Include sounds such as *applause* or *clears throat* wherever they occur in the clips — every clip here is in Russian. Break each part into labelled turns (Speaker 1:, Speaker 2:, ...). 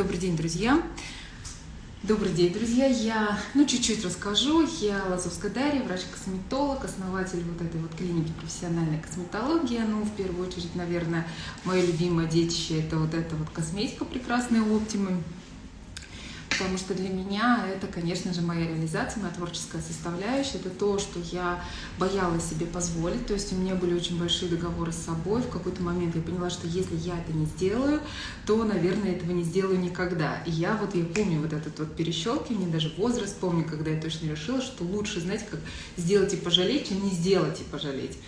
Speaker 1: Добрый день, друзья! Добрый день, друзья! Я, ну, чуть-чуть расскажу. Я Лазовская Дарья, врач-косметолог, основатель вот этой вот клиники профессиональной косметологии. Ну, в первую очередь, наверное, мое любимое детище – это вот эта вот косметика прекрасная Оптимы потому что для меня это, конечно же, моя реализация, моя творческая составляющая, это то, что я боялась себе позволить, то есть у меня были очень большие договоры с собой, в какой-то момент я поняла, что если я это не сделаю, то, наверное, этого не сделаю никогда. И я вот, я помню вот этот вот перещелкивание, даже возраст помню, когда я точно решила, что лучше, знаете, как сделать и пожалеть, чем не сделать и пожалеть.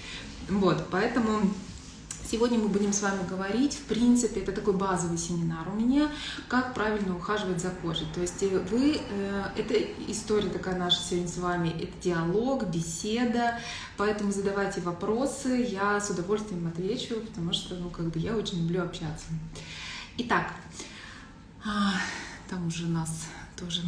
Speaker 1: Вот, поэтому Сегодня мы будем с вами говорить, в принципе, это такой базовый семинар у меня, как правильно ухаживать за кожей. То есть э, вы, э, это история такая наша сегодня с вами, это диалог, беседа, поэтому задавайте вопросы, я с удовольствием отвечу, потому что, ну, как бы я очень люблю общаться. Итак, а, там уже нас тоже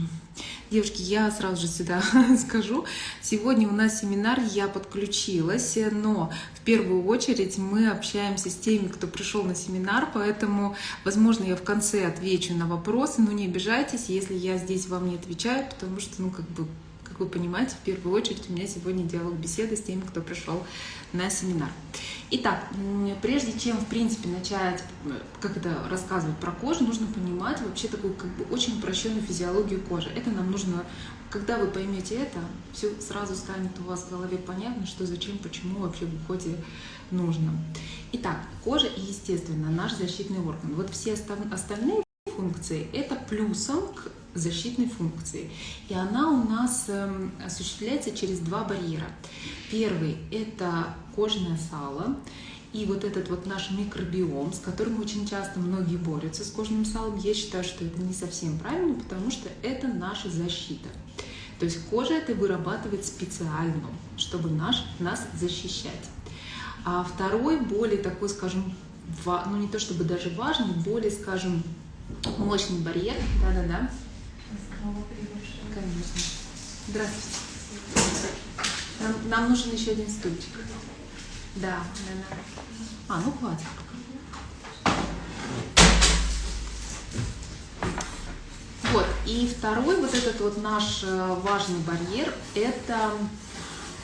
Speaker 1: Девушки, я сразу же сюда *laughs* скажу. Сегодня у нас семинар, я подключилась, но в первую очередь мы общаемся с теми, кто пришел на семинар, поэтому, возможно, я в конце отвечу на вопросы, но не обижайтесь, если я здесь вам не отвечаю, потому что, ну, как бы как вы понимаете, в первую очередь у меня сегодня диалог беседы с теми, кто пришел на семинар. Итак, прежде чем, в принципе, начать как это рассказывать про кожу, нужно понимать вообще такую как бы очень упрощенную физиологию кожи. Это нам нужно, когда вы поймете это, все сразу станет у вас в голове понятно, что зачем, почему вообще в уходе нужно. Итак, кожа, естественно, наш защитный орган. Вот все остальные функции – это плюсом к защитной функции. И она у нас эм, осуществляется через два барьера. Первый – это кожное сало. И вот этот вот наш микробиом, с которым очень часто многие борются с кожным салом, я считаю, что это не совсем правильно, потому что это наша защита. То есть кожа это вырабатывает специально, чтобы наш, нас защищать. А второй, более такой, скажем, ну не то чтобы даже важный, более, скажем, мощный барьер, да-да-да, Конечно. Здравствуйте. Нам, нам нужен еще один стульчик. Да, да. А, ну хватит. Вот, и второй вот этот вот наш э, важный барьер – это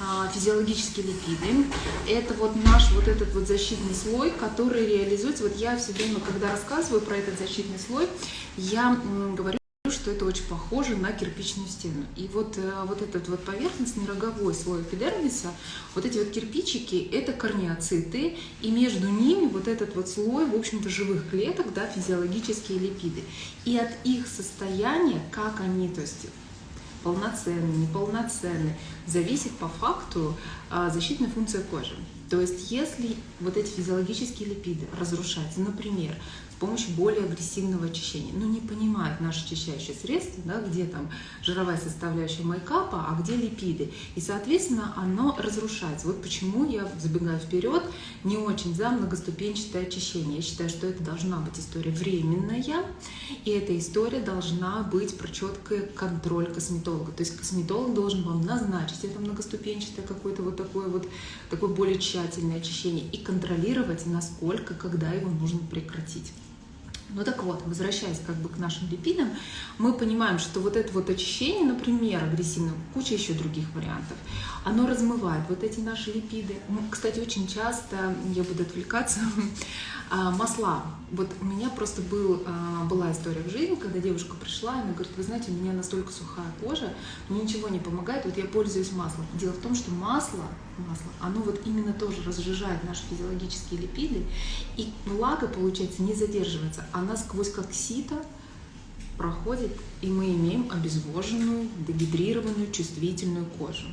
Speaker 1: а, физиологические липиды. Это вот наш вот этот вот защитный слой, который реализуется. Вот я все время, когда рассказываю про этот защитный слой, я говорю, что это очень похоже на кирпичную стену. И вот, э, вот этот вот поверхностный роговой слой эпидермиса, вот эти вот кирпичики, это корнеоциты, и между ними вот этот вот слой, в общем-то, живых клеток, да, физиологические липиды. И от их состояния, как они, то есть полноценны, неполноценны, зависит по факту а, защитная функция кожи. То есть если вот эти физиологические липиды разрушаются, например, помощью более агрессивного очищения. Но не понимают наши очищающие средства, да, где там жировая составляющая мейкапа, а где липиды. И, соответственно, оно разрушается. Вот почему я, забегая вперед, не очень за многоступенчатое очищение. Я считаю, что это должна быть история временная, и эта история должна быть про четкий контроль косметолога. То есть косметолог должен вам назначить это многоступенчатое какое-то вот такое вот такое более тщательное очищение и контролировать, насколько, когда его нужно прекратить. Ну так вот, возвращаясь как бы к нашим липидам, мы понимаем, что вот это вот очищение, например, агрессивное, куча еще других вариантов, оно размывает вот эти наши липиды. Кстати, очень часто, я буду отвлекаться, *laughs* а, масла. Вот у меня просто был, а, была история в жизни, когда девушка пришла, и она говорит, вы знаете, у меня настолько сухая кожа, мне ничего не помогает, вот я пользуюсь маслом. Дело в том, что масло, масло, оно вот именно тоже разжижает наши физиологические липиды, и влага, получается, не задерживается, она сквозь как сито проходит, и мы имеем обезвоженную, дегидрированную, чувствительную кожу.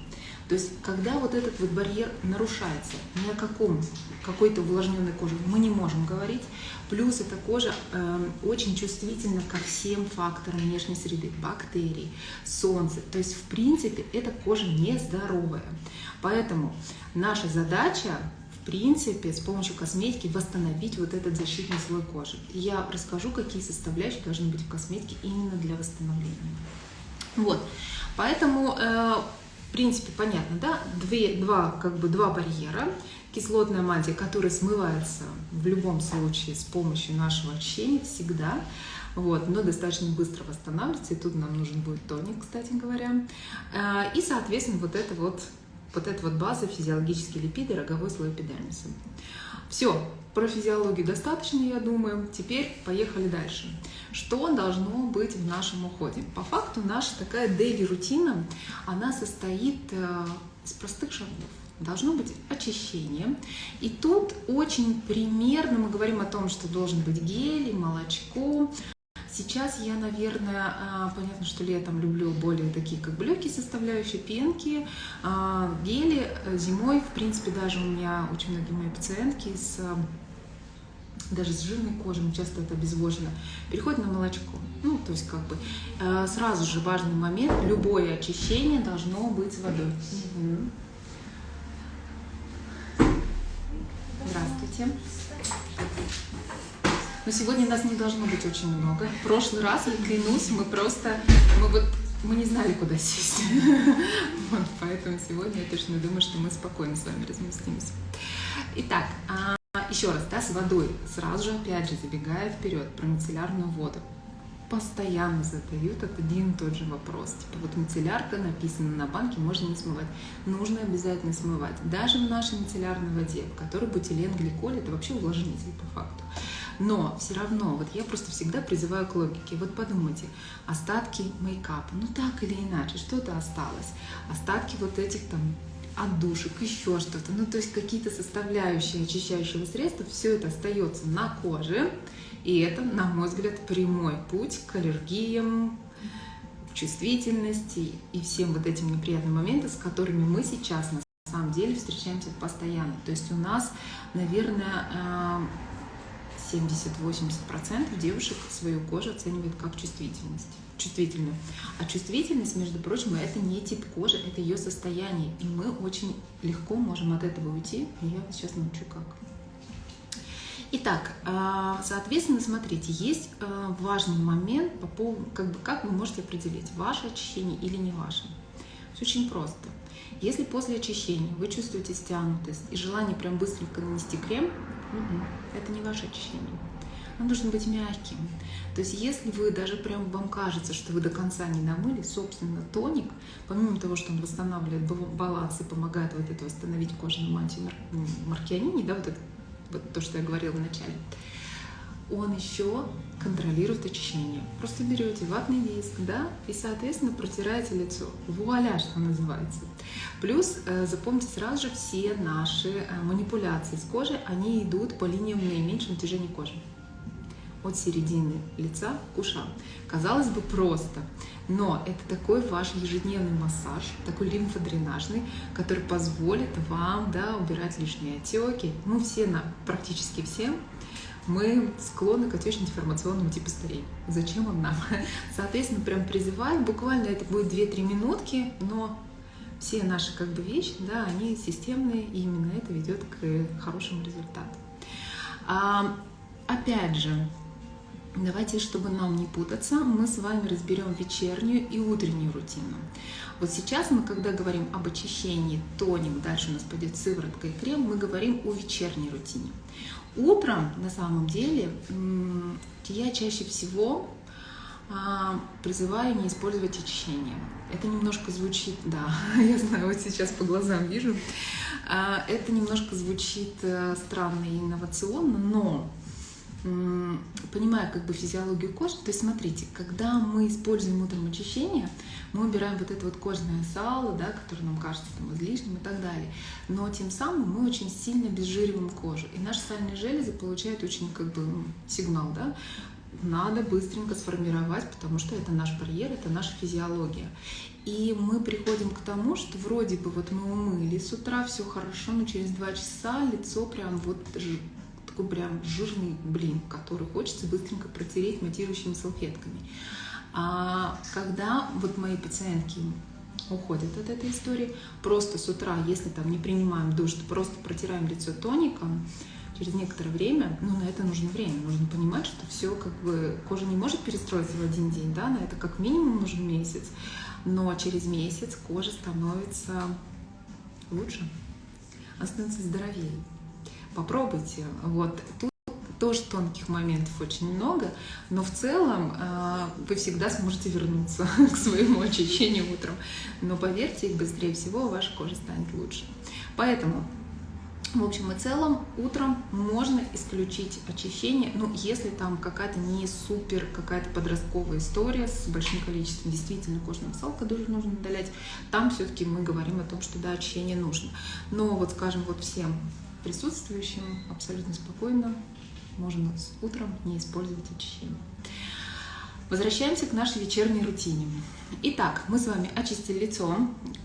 Speaker 1: То есть, когда вот этот вот барьер нарушается, ни о каком какой-то увлажненной коже мы не можем говорить. Плюс эта кожа э, очень чувствительна ко всем факторам внешней среды, бактерий, солнце. То есть, в принципе, эта кожа нездоровая. Поэтому наша задача в принципе, с помощью косметики восстановить вот этот защитный слой кожи. Я расскажу, какие составляющие должны быть в косметике именно для восстановления. Вот, поэтому э, в принципе, понятно, да? Две, два, как бы два барьера. Кислотная мантия, которая смывается в любом случае с помощью нашего очищения всегда. вот, но достаточно быстро восстанавливается, и тут нам нужен будет тоник, кстати говоря. А, и, соответственно, вот это вот, вот эта вот база физиологические липиды, роговой слой эпидермиса. Все, про физиологию достаточно, я думаю. Теперь поехали дальше. Что должно быть в нашем уходе? По факту наша такая дейли рутина, она состоит э, из простых шагов. Должно быть очищение. И тут очень примерно мы говорим о том, что должен быть гель, молочко, Сейчас я, наверное, а, понятно, что летом люблю более такие как бы легкие составляющие, пенки, а, гели. Зимой, в принципе, даже у меня очень многие мои пациентки с даже с жирной кожей, часто это обезвожено, переходят на молочко. Ну, то есть как бы а, сразу же важный момент, любое очищение должно быть с водой. Здравствуйте. Но сегодня нас не должно быть очень много. В прошлый раз, я клянусь, мы просто, мы вот, мы не знали, куда сесть. *laughs* Вот, поэтому сегодня я точно думаю, что мы спокойно с вами разместимся. Итак, а, еще раз, да, с водой. Сразу же, опять же, забегая вперед, про мицеллярную воду постоянно задают один и тот же вопрос. Типа вот мицеллярка написана на банке, можно не смывать. Нужно обязательно смывать. Даже в нашей мицеллярной воде, в которой бутилен, гликоль, это вообще увлажнитель по факту. Но все равно, вот я просто всегда призываю к логике. Вот подумайте, остатки мейкапа, ну так или иначе, что-то осталось. Остатки вот этих там отдушек, еще что-то. Ну, то есть какие-то составляющие очищающего средства, все это остается на коже. И это, на мой взгляд, прямой путь к аллергиям, чувствительности и всем вот этим неприятным моментам, с которыми мы сейчас на самом деле встречаемся постоянно. То есть у нас, наверное, 70-80% девушек свою кожу оценивают как чувствительность, чувствительную. А чувствительность, между прочим, это не тип кожи, это ее состояние. И мы очень легко можем от этого уйти. Я вас сейчас научу как. Итак, а, соответственно, смотрите, есть а, важный момент по поводу, как, бы, как вы можете определить, ваше очищение или не ваше. Все очень просто. Если после очищения вы чувствуете стянутость и желание прям быстренько нанести крем, это не ваше очищение. Он должен быть мягким. То есть если вы даже прям вам кажется, что вы до конца не намыли, собственно, тоник, помимо того, что он восстанавливает баланс и помогает вот это восстановить кожную мантию маркианини, да, вот это вот то, что я говорила в начале, он еще контролирует очищение. Просто берете ватный диск, да, и, соответственно, протираете лицо. Вуаля, что называется. Плюс, э, запомните сразу же, все наши э, манипуляции с кожей, они идут по линиям наименьшего натяжения кожи. От середины лица к ушам. Казалось бы, просто. Но это такой ваш ежедневный массаж, такой лимфодренажный, который позволит вам да, убирать лишние отеки. Мы все, на, практически все, мы склонны к отечно-деформационному типу старей. Зачем он нам? *laughs* Соответственно, прям призываю, буквально это будет 2-3 минутки, но все наши как бы вещи, да, они системные, и именно это ведет к хорошему результату. А, опять же, Давайте, чтобы нам не путаться, мы с вами разберем вечернюю и утреннюю рутину. Вот сейчас мы, когда говорим об очищении, тоник, дальше у нас пойдет сыворотка и крем, мы говорим о вечерней рутине. Утром, на самом деле, я чаще всего а, призываю не использовать очищение. Это немножко звучит, да, *laughs* я знаю, вот сейчас по глазам вижу, а, это немножко звучит э, странно и инновационно, но понимая как бы физиологию кожи, то есть смотрите, когда мы используем утром очищение, мы убираем вот это вот кожное сало, да, которое нам кажется там, излишним и так далее, но тем самым мы очень сильно обезжириваем кожу, и наши сальные железы получают очень как бы сигнал, да, надо быстренько сформировать, потому что это наш барьер, это наша физиология. И мы приходим к тому, что вроде бы вот мы умыли с утра, все хорошо, но через два часа лицо прям вот такой прям жирный блин, который хочется быстренько протереть матирующими салфетками. А когда вот мои пациентки уходят от этой истории, просто с утра, если там не принимаем душ, то просто протираем лицо тоником, через некоторое время, ну, на это нужно время, нужно понимать, что все как бы, кожа не может перестроиться в один день, да, на это как минимум нужен месяц, но через месяц кожа становится лучше, она становится здоровее. Попробуйте. Вот тут тоже тонких моментов очень много, но в целом э, вы всегда сможете вернуться *laughs* к своему очищению утром. Но поверьте, быстрее всего ваша кожа станет лучше. Поэтому в общем и целом, утром можно исключить очищение, ну, если там какая-то не супер, какая-то подростковая история с большим количеством действительно кожного салка тоже нужно удалять, там все-таки мы говорим о том, что да, очищение нужно. Но вот, скажем, вот всем присутствующим абсолютно спокойно можно утром не использовать очищение. Возвращаемся к нашей вечерней рутине. Итак, мы с вами очистили лицо.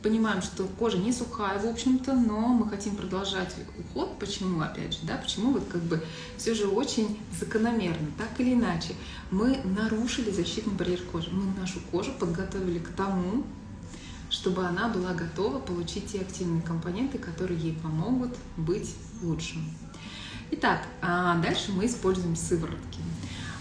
Speaker 1: Понимаем, что кожа не сухая, в общем-то, но мы хотим продолжать уход. Почему, опять же, да? Почему вот как бы все же очень закономерно, так или иначе. Мы нарушили защитный барьер кожи. Мы нашу кожу подготовили к тому, чтобы она была готова получить те активные компоненты, которые ей помогут быть лучше. Итак, а дальше мы используем сыворотки.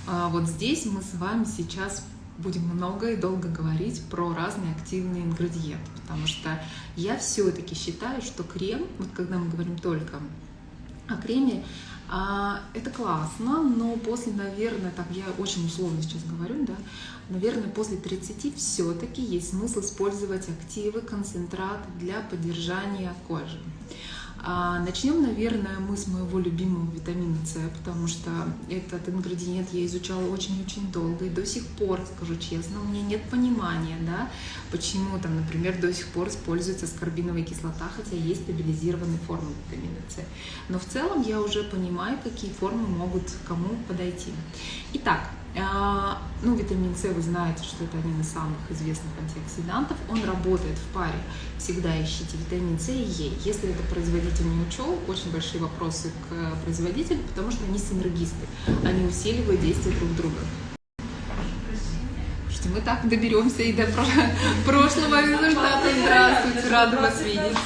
Speaker 1: А вот здесь мы с вами сейчас будем много и долго говорить про разные активные ингредиенты, потому что я все-таки считаю, что крем, вот когда мы говорим только о креме, это классно, но после, наверное, так я очень условно сейчас говорю, да, наверное, после 30 все-таки есть смысл использовать активы, концентрат для поддержания кожи. А, начнем, наверное, мы с моего любимого витамина С, потому что этот ингредиент я изучала очень-очень долго, и до сих пор, скажу честно, у меня нет понимания, да, почему там, например, до сих пор используется скорбиновая кислота, хотя есть стабилизированные формы витамина С. Но в целом я уже понимаю, какие формы могут кому подойти. Итак, ну, витамин С, вы знаете, что это один из самых известных антиоксидантов. Он работает в паре. Всегда ищите витамин С и Е. Если это производитель не учел, очень большие вопросы к производителю, потому что они синергисты. Они усиливают действие друг друга. Что мы так доберемся и до *laughs* прошлого результата. Здравствуйте, рада вас видеть.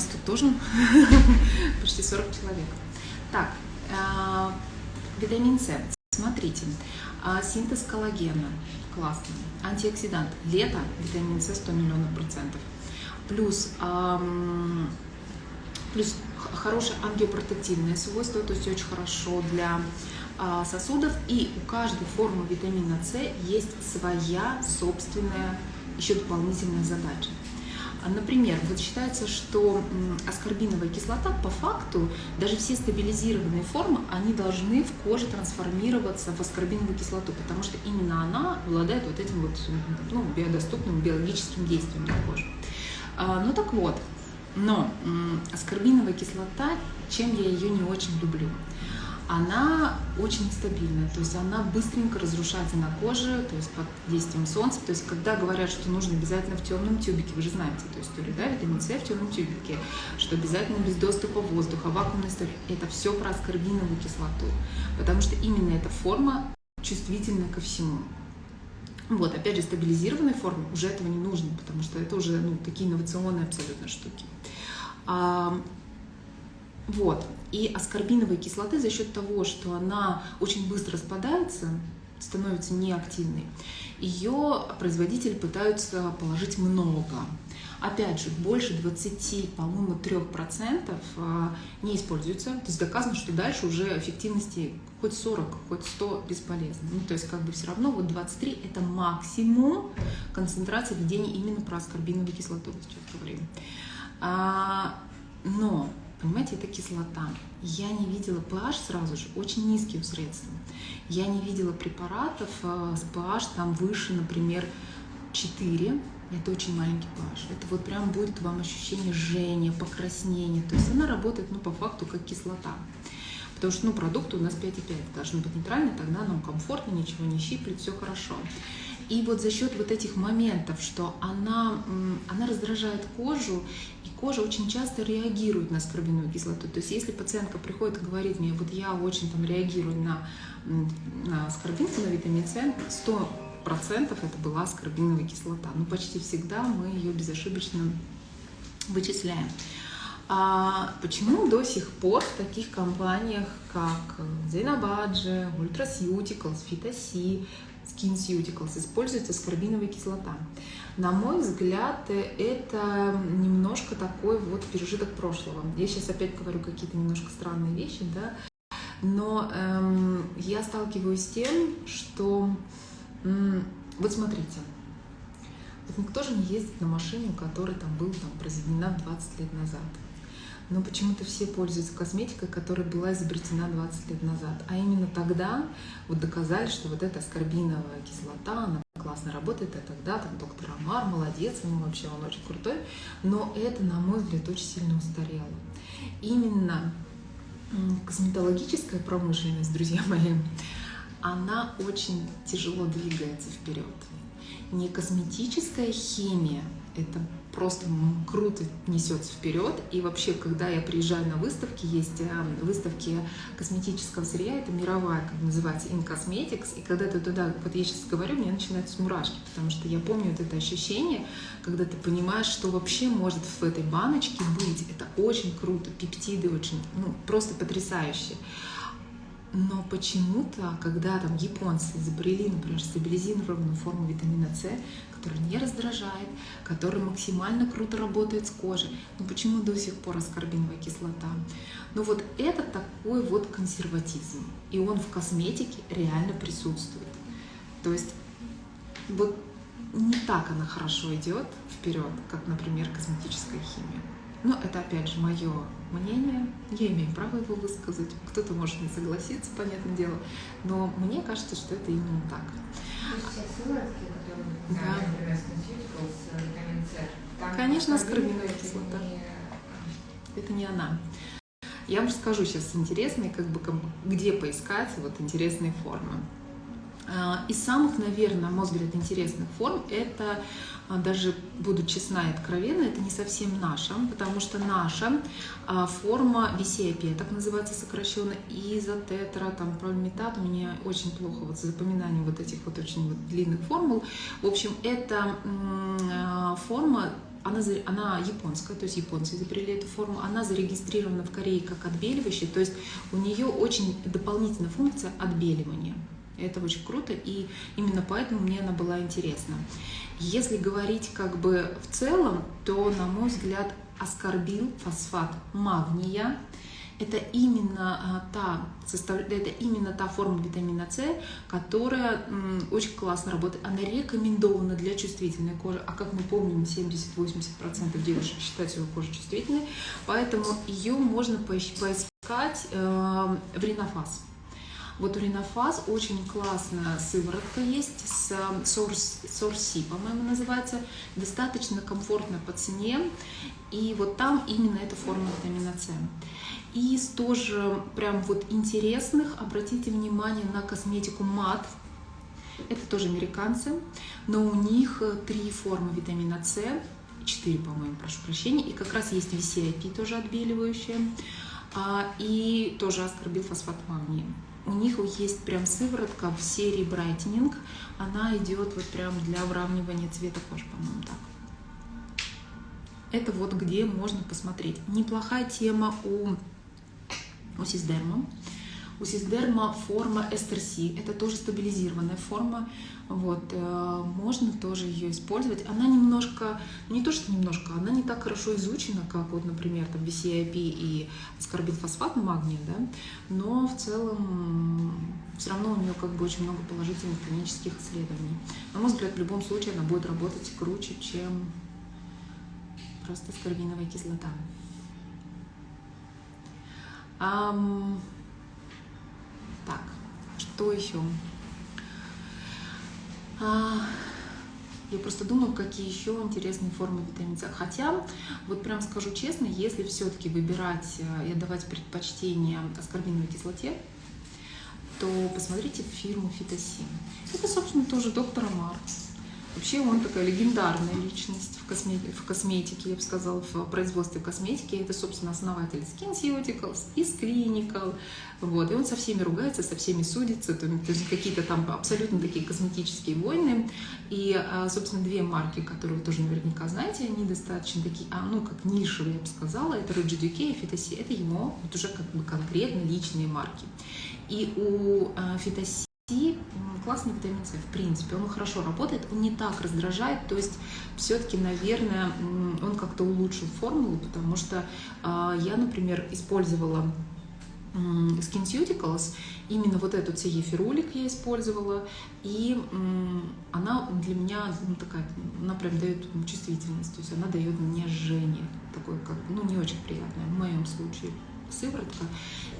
Speaker 1: Нас тут тоже *laughs* почти 40 человек. Так, э, витамин С. Смотрите, э, синтез коллагена, классно. Антиоксидант. Лето, витамин С 100 миллионов процентов. Плюс, плюс хорошее ангиопротективное свойство, то есть очень хорошо для э, сосудов. И у каждой формы витамина С есть своя собственная еще дополнительная задача. А, например, вот считается, что аскорбиновая кислота по факту, даже все стабилизированные формы, они должны в коже трансформироваться в аскорбиновую кислоту, потому что именно она обладает вот этим вот ну, биодоступным биологическим действием на коже. А, ну так вот, но аскорбиновая кислота, чем я ее не очень люблю? Она очень нестабильная, то есть она быстренько разрушается на коже, то есть под действием солнца. То есть когда говорят, что нужно обязательно в темном тюбике, вы же знаете эту историю, да, витамин С в темном тюбике, что обязательно без доступа воздуха, вакуумная история, это все про аскорбиновую кислоту, потому что именно эта форма чувствительна ко всему. Вот, опять же, стабилизированной формы уже этого не нужно, потому что это уже ну, такие инновационные абсолютно штуки. Вот. И аскорбиновой кислоты за счет того, что она очень быстро распадается, становится неактивной, ее производители пытаются положить много. Опять же, больше 20, по-моему, 3% а, не используется. То есть доказано, что дальше уже эффективности хоть 40, хоть 100 бесполезно. Ну, то есть как бы все равно вот 23 – это максимум концентрации введения именно про аскорбиновую кислоту, сейчас говорим. А, но Понимаете, это кислота. Я не видела pH сразу же, очень низкий у средства. Я не видела препаратов э, с pH там выше, например, 4. Это очень маленький pH. Это вот прям будет вам ощущение жжения, покраснения. То есть она работает, ну, по факту, как кислота. Потому что, ну, продукты у нас 5,5 должны быть нейтральны, тогда нам комфортно, ничего не щиплет, все хорошо. И вот за счет вот этих моментов, что она, она раздражает кожу, кожа очень часто реагирует на скорбяную кислоту. То есть если пациентка приходит и говорит мне, вот я очень там реагирую на, на скорбинку, на витамин С, 100 процентов это была скорбиновая кислота. Но почти всегда мы ее безошибочно вычисляем. А почему до сих пор в таких компаниях, как Zenobaджи, Ultraceuticals, Phytosi, SkinCeuticals используется скорбиновая кислота. На мой взгляд, это немножко такой вот пережиток прошлого. Я сейчас опять говорю какие-то немножко странные вещи, да, но эм, я сталкиваюсь с тем, что, эм, вот смотрите, вот никто же не ездит на машине, которая там был там, произведена 20 лет назад но почему-то все пользуются косметикой, которая была изобретена 20 лет назад. А именно тогда вот доказали, что вот эта аскорбиновая кислота, она классно работает, а тогда там доктор Амар, молодец, ему вообще он очень крутой, но это, на мой взгляд, очень сильно устарело. Именно косметологическая промышленность, друзья мои, она очень тяжело двигается вперед. Не косметическая химия, это просто круто несется вперед. И вообще, когда я приезжаю на выставки, есть э, выставки косметического сырья, это мировая, как называется, In Cosmetics, и когда ты туда, вот я сейчас говорю, мне начинаются мурашки, потому что я помню вот это ощущение, когда ты понимаешь, что вообще может в этой баночке быть. Это очень круто, пептиды очень, ну, просто потрясающие. Но почему-то, когда там японцы изобрели, например, стабилизированную форму витамина С, который не раздражает, который максимально круто работает с кожей. Но почему до сих пор аскорбиновая кислота? Ну вот это такой вот консерватизм. И он в косметике реально присутствует. То есть вот не так она хорошо идет вперед, как, например, косметическая химия. Но это, опять же, мое мнение. Я имею право его высказать. Кто-то может не согласиться, понятное дело. Но мне кажется, что это именно так. Да. Конечно, аскорбиновая кислота. Это не она. Я вам скажу сейчас интересные, как бы, где поискать вот интересные формы. А, из самых, наверное, на мой взгляд, интересных форм это, а, даже буду честна и откровенна, это не совсем наша, потому что наша а, форма VCIP, так называется сокращенно, изотетра, там, пролимитат, у меня очень плохо вот с запоминанием вот этих вот очень вот длинных формул. В общем, это форма она, она японская, то есть японцы изобрели эту форму, она зарегистрирована в Корее как отбеливающая, то есть у нее очень дополнительная функция отбеливания. Это очень круто, и именно поэтому мне она была интересна. Если говорить как бы в целом, то, на мой взгляд, аскорбил фосфат магния это именно а, та это именно та форма витамина С, которая очень классно работает. Она рекомендована для чувствительной кожи, а как мы помним, 70-80% девушек считают свою кожу чувствительной, поэтому ее можно поискать э, в ринофаз. Вот у Ринофаз очень классная сыворотка есть с Сорси, по-моему, называется. Достаточно комфортно по цене. И вот там именно эта форма витамина С. Из тоже прям вот интересных, обратите внимание на косметику мат. Это тоже американцы, но у них три формы витамина С, четыре, по-моему, прошу прощения, и как раз есть VCIP, тоже отбеливающая, и тоже аскорбилфосфат магния. У них есть прям сыворотка в серии Brightening. Она идет вот прям для выравнивания цвета кожи, по-моему, так. Это вот где можно посмотреть. Неплохая тема у, у Сиздерма. У Сиздерма форма SRC, это тоже стабилизированная форма, вот, э, можно тоже ее использовать. Она немножко, ну, не то что немножко, она не так хорошо изучена, как вот, например, там VCIP и аскорбинфосфат магния, да, но в целом все равно у нее как бы очень много положительных клинических исследований. На мой взгляд, в любом случае она будет работать круче, чем просто аскорбиновая кислота. Um, так, что еще? А, я просто думаю, какие еще интересные формы витамина С. Хотя, вот прям скажу честно, если все-таки выбирать э, и отдавать предпочтение аскорбиновой кислоте, то посмотрите фирму Фитосин. Это, собственно, тоже доктор Амар. Вообще он такая легендарная личность в косметике, в косметике, я бы сказала, в производстве косметики. Это, собственно, основатель SkinCeuticals, из Clinical. Вот. И он со всеми ругается, со всеми судится. То, есть какие-то там абсолютно такие косметические войны. И, а, собственно, две марки, которые вы тоже наверняка знаете, они достаточно такие, а, ну, как нишевые, я бы сказала. Это Roger Duque и Fitosi. Это ему вот уже как бы конкретно личные марки. И у Фитоси классный витамин С, в принципе, он хорошо работает, он не так раздражает, то есть все-таки, наверное, он как-то улучшил формулу, потому что э, я, например, использовала SkinCeuticals, именно вот этот ефирулик я использовала, и она для меня ну, такая, она прям дает чувствительность, то есть она дает мне жжение, такое как, ну, не очень приятное, в моем случае сыворотка.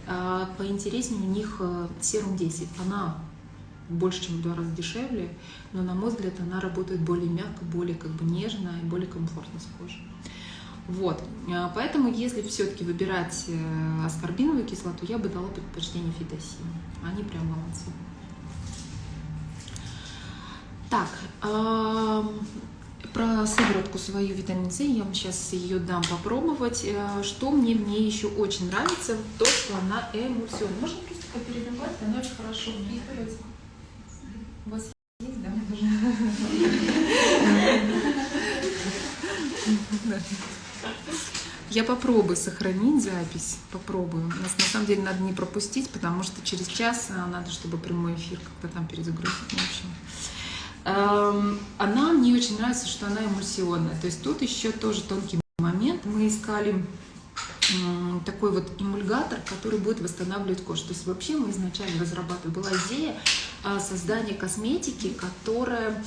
Speaker 1: А поинтереснее у них э, серум 10, она больше, чем в два раза дешевле, но, на мой взгляд, она работает более мягко, более как бы нежно и более комфортно с кожей. Вот, а, поэтому если все-таки выбирать э, аскорбиновую кислоту, я бы дала предпочтение фитосину. Они прям молодцы. Так, про сыворотку свою витамин С я вам сейчас ее дам попробовать. Э, что мне мне еще очень нравится, то, что она эмульсионная. Можно просто попереливать, она очень хорошо впитывается. У вас есть, да? Я попробую сохранить запись, попробую. Нас на самом деле надо не пропустить, потому что через час а, надо, чтобы прямой эфир как-то там перезагрузить. В общем. Эм, она мне очень нравится, что она эмульсионная. То есть тут еще тоже тонкий момент. Мы искали такой вот эмульгатор, который будет восстанавливать кожу. То есть вообще мы изначально разрабатывали, была идея а, создания косметики, которая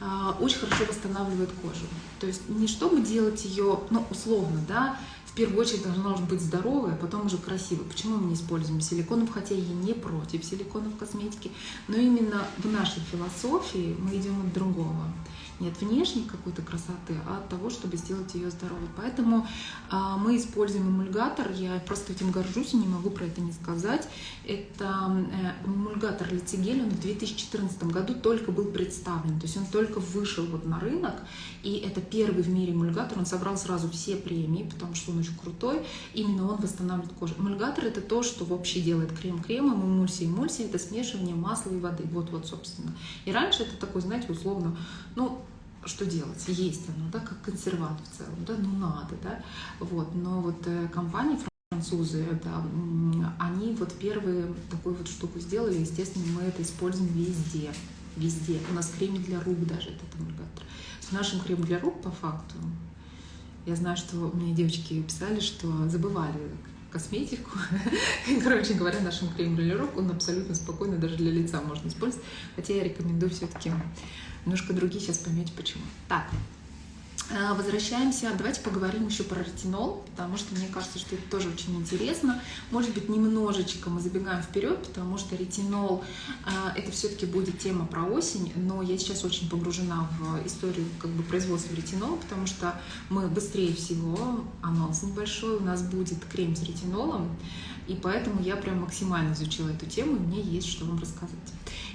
Speaker 1: а, очень хорошо восстанавливает кожу. То есть не чтобы делать ее, ну, условно, да, в первую очередь должна быть здоровая, а потом уже красивая. Почему мы не используем силиконов, хотя я не против силиконов в косметике, но именно в нашей философии мы идем от другого не от внешней какой-то красоты, а от того, чтобы сделать ее здоровой. Поэтому а, мы используем эмульгатор, я просто этим горжусь и не могу про это не сказать. Это э, эмульгатор Литигель, он в 2014 году только был представлен, то есть он только вышел вот на рынок, и это первый в мире эмульгатор, он собрал сразу все премии, потому что он очень крутой, именно он восстанавливает кожу. Эмульгатор это то, что вообще делает крем кремом, эмульсия эмульсия это смешивание масла и воды, вот-вот, собственно. И раньше это такой, знаете, условно, ну, что делать? Есть оно, да, как консервант в целом, да, ну надо, да, вот, но вот э, компании французы, да, они вот первые такую вот штуку сделали, естественно, мы это используем везде, везде. У нас крем для рук даже этот эмульгатор. С нашим кремом для рук, по факту, я знаю, что мне девочки писали, что забывали косметику. Короче говоря, нашим кремом для рук он абсолютно спокойно даже для лица можно использовать. Хотя я рекомендую все-таки немножко другие, сейчас поймете почему. Так, Возвращаемся, давайте поговорим еще про ретинол, потому что мне кажется, что это тоже очень интересно. Может быть, немножечко мы забегаем вперед, потому что ретинол э, это все-таки будет тема про осень, но я сейчас очень погружена в историю как бы производства ретинола, потому что мы быстрее всего, анонс небольшой, у нас будет крем с ретинолом, и поэтому я прям максимально изучила эту тему, и мне есть что вам рассказать.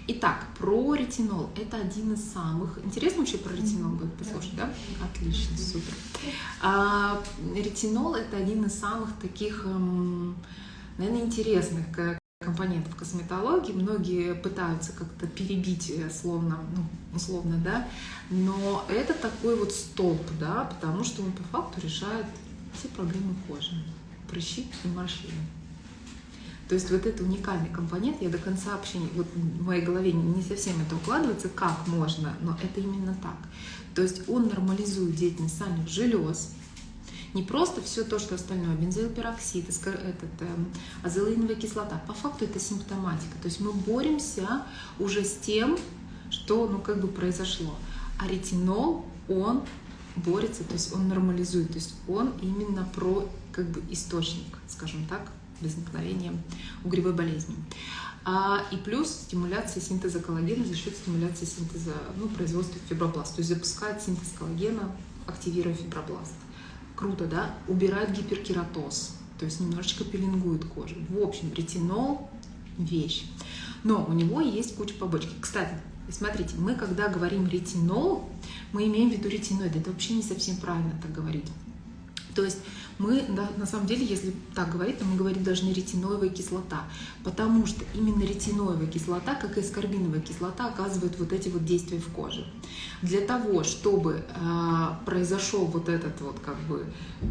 Speaker 1: Итак, про ретинол. Это один из самых... Интересно вообще про ретинол будет послушать, да? Отлично, супер. А, ретинол – это один из самых таких, эм, наверное, интересных компонентов косметологии. Многие пытаются как-то перебить э, словно, ну, условно, да, но это такой вот столб, да, потому что он по факту решает все проблемы кожи, прыщи и морщины. То есть вот это уникальный компонент, я до конца вообще, вот в моей голове не совсем это укладывается, как можно, но это именно так. То есть он нормализует деятельность сальных желез, не просто все то, что остальное, бензоилпероксид, этот, э, кислота, по факту это симптоматика. То есть мы боремся уже с тем, что ну, как бы произошло. А ретинол, он борется, то есть он нормализует, то есть он именно про как бы источник, скажем так, возникновением угревой болезни. А, и плюс стимуляция синтеза коллагена за счет стимуляции синтеза, ну, производства фибробласта. То есть запускает синтез коллагена, активируя фибробласт. Круто, да? Убирает гиперкератоз, то есть немножечко пилингует кожу. В общем, ретинол – вещь. Но у него есть куча побочек. Кстати, смотрите, мы когда говорим ретинол, мы имеем в виду ретиноид. Это вообще не совсем правильно так говорить. То есть Мы, да, на самом деле, если так говорить, то мы говорим даже не ретиноевая кислота, потому что именно ретиноевая кислота, как и аскорбиновая кислота, оказывает вот эти вот действия в коже. Для того, чтобы э, произошел вот этот вот как бы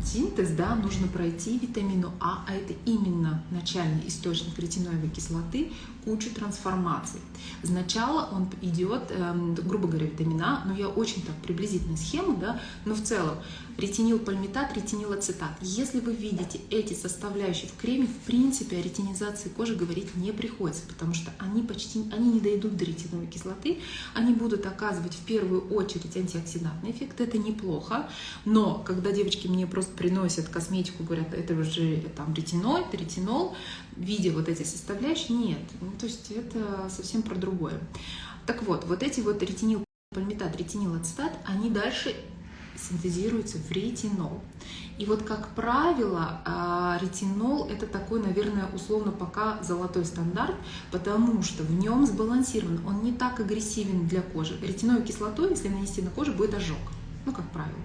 Speaker 1: синтез, да, нужно пройти витамину А, а это именно начальный источник ретиноевой кислоты, кучу трансформаций. Сначала он идет, э, грубо говоря, витамина, но я очень так приблизительно схему, да, но в целом ретинил пальмитат, ретинил ацетат. Если вы видите эти составляющие в креме, в принципе о ретинизации кожи говорить не приходится, потому что они почти они не дойдут до ретиновой кислоты, они будут оказывать в первую очередь антиоксидантный эффект, это неплохо, но когда девочки мне просто приносят косметику, говорят, это уже там ретиноид, ретинол, видя вот эти составляющие, нет, ну, то есть это совсем про другое. Так вот, вот эти вот ретинил пальмитат, ретинил ацетат, они дальше синтезируется в ретинол. И вот, как правило, а, ретинол – это такой, наверное, условно пока золотой стандарт, потому что в нем сбалансирован, он не так агрессивен для кожи. Ретиновой кислотой, если нанести на кожу, будет ожог, ну, как правило.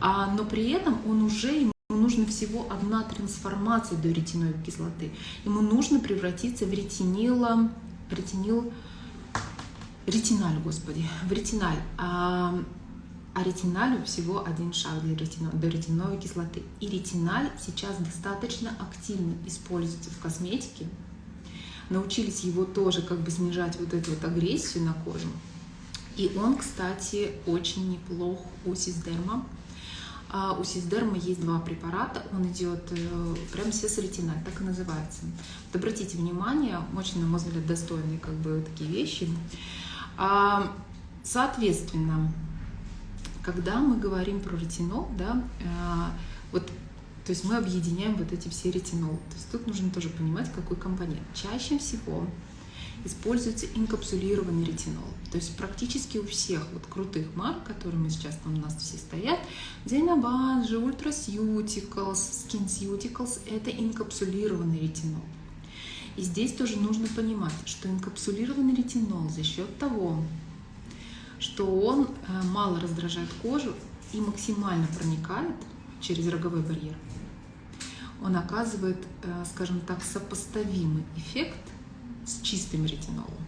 Speaker 1: А, но при этом он уже, ему нужно всего одна трансформация до ретиновой кислоты. Ему нужно превратиться в ретинила, ретинил, ретиналь, господи, в ретиналь. А, а ретиналю всего один шаг для ретино, до ретиновой кислоты. И ретиналь сейчас достаточно активно используется в косметике. Научились его тоже как бы снижать вот эту вот агрессию на кожу. И он, кстати, очень неплох у сиздерма. А у сиздерма есть два препарата, он идет э, прям сесретиналь, так и называется. Вот обратите внимание, очень, на мой взгляд, достойные как бы такие вещи. А, соответственно, когда мы говорим про ретинол, да, э, вот, то есть мы объединяем вот эти все ретинолы. То есть тут нужно тоже понимать, какой компонент. Чаще всего используется инкапсулированный ретинол. То есть практически у всех вот крутых марок, которые мы сейчас там у нас все стоят, Dynabans, Ultraceuticals, SkinCeuticals, это инкапсулированный ретинол. И здесь тоже нужно понимать, что инкапсулированный ретинол за счет того, что он э, мало раздражает кожу и максимально проникает через роговой барьер. Он оказывает, э, скажем так, сопоставимый эффект с чистым ретинолом.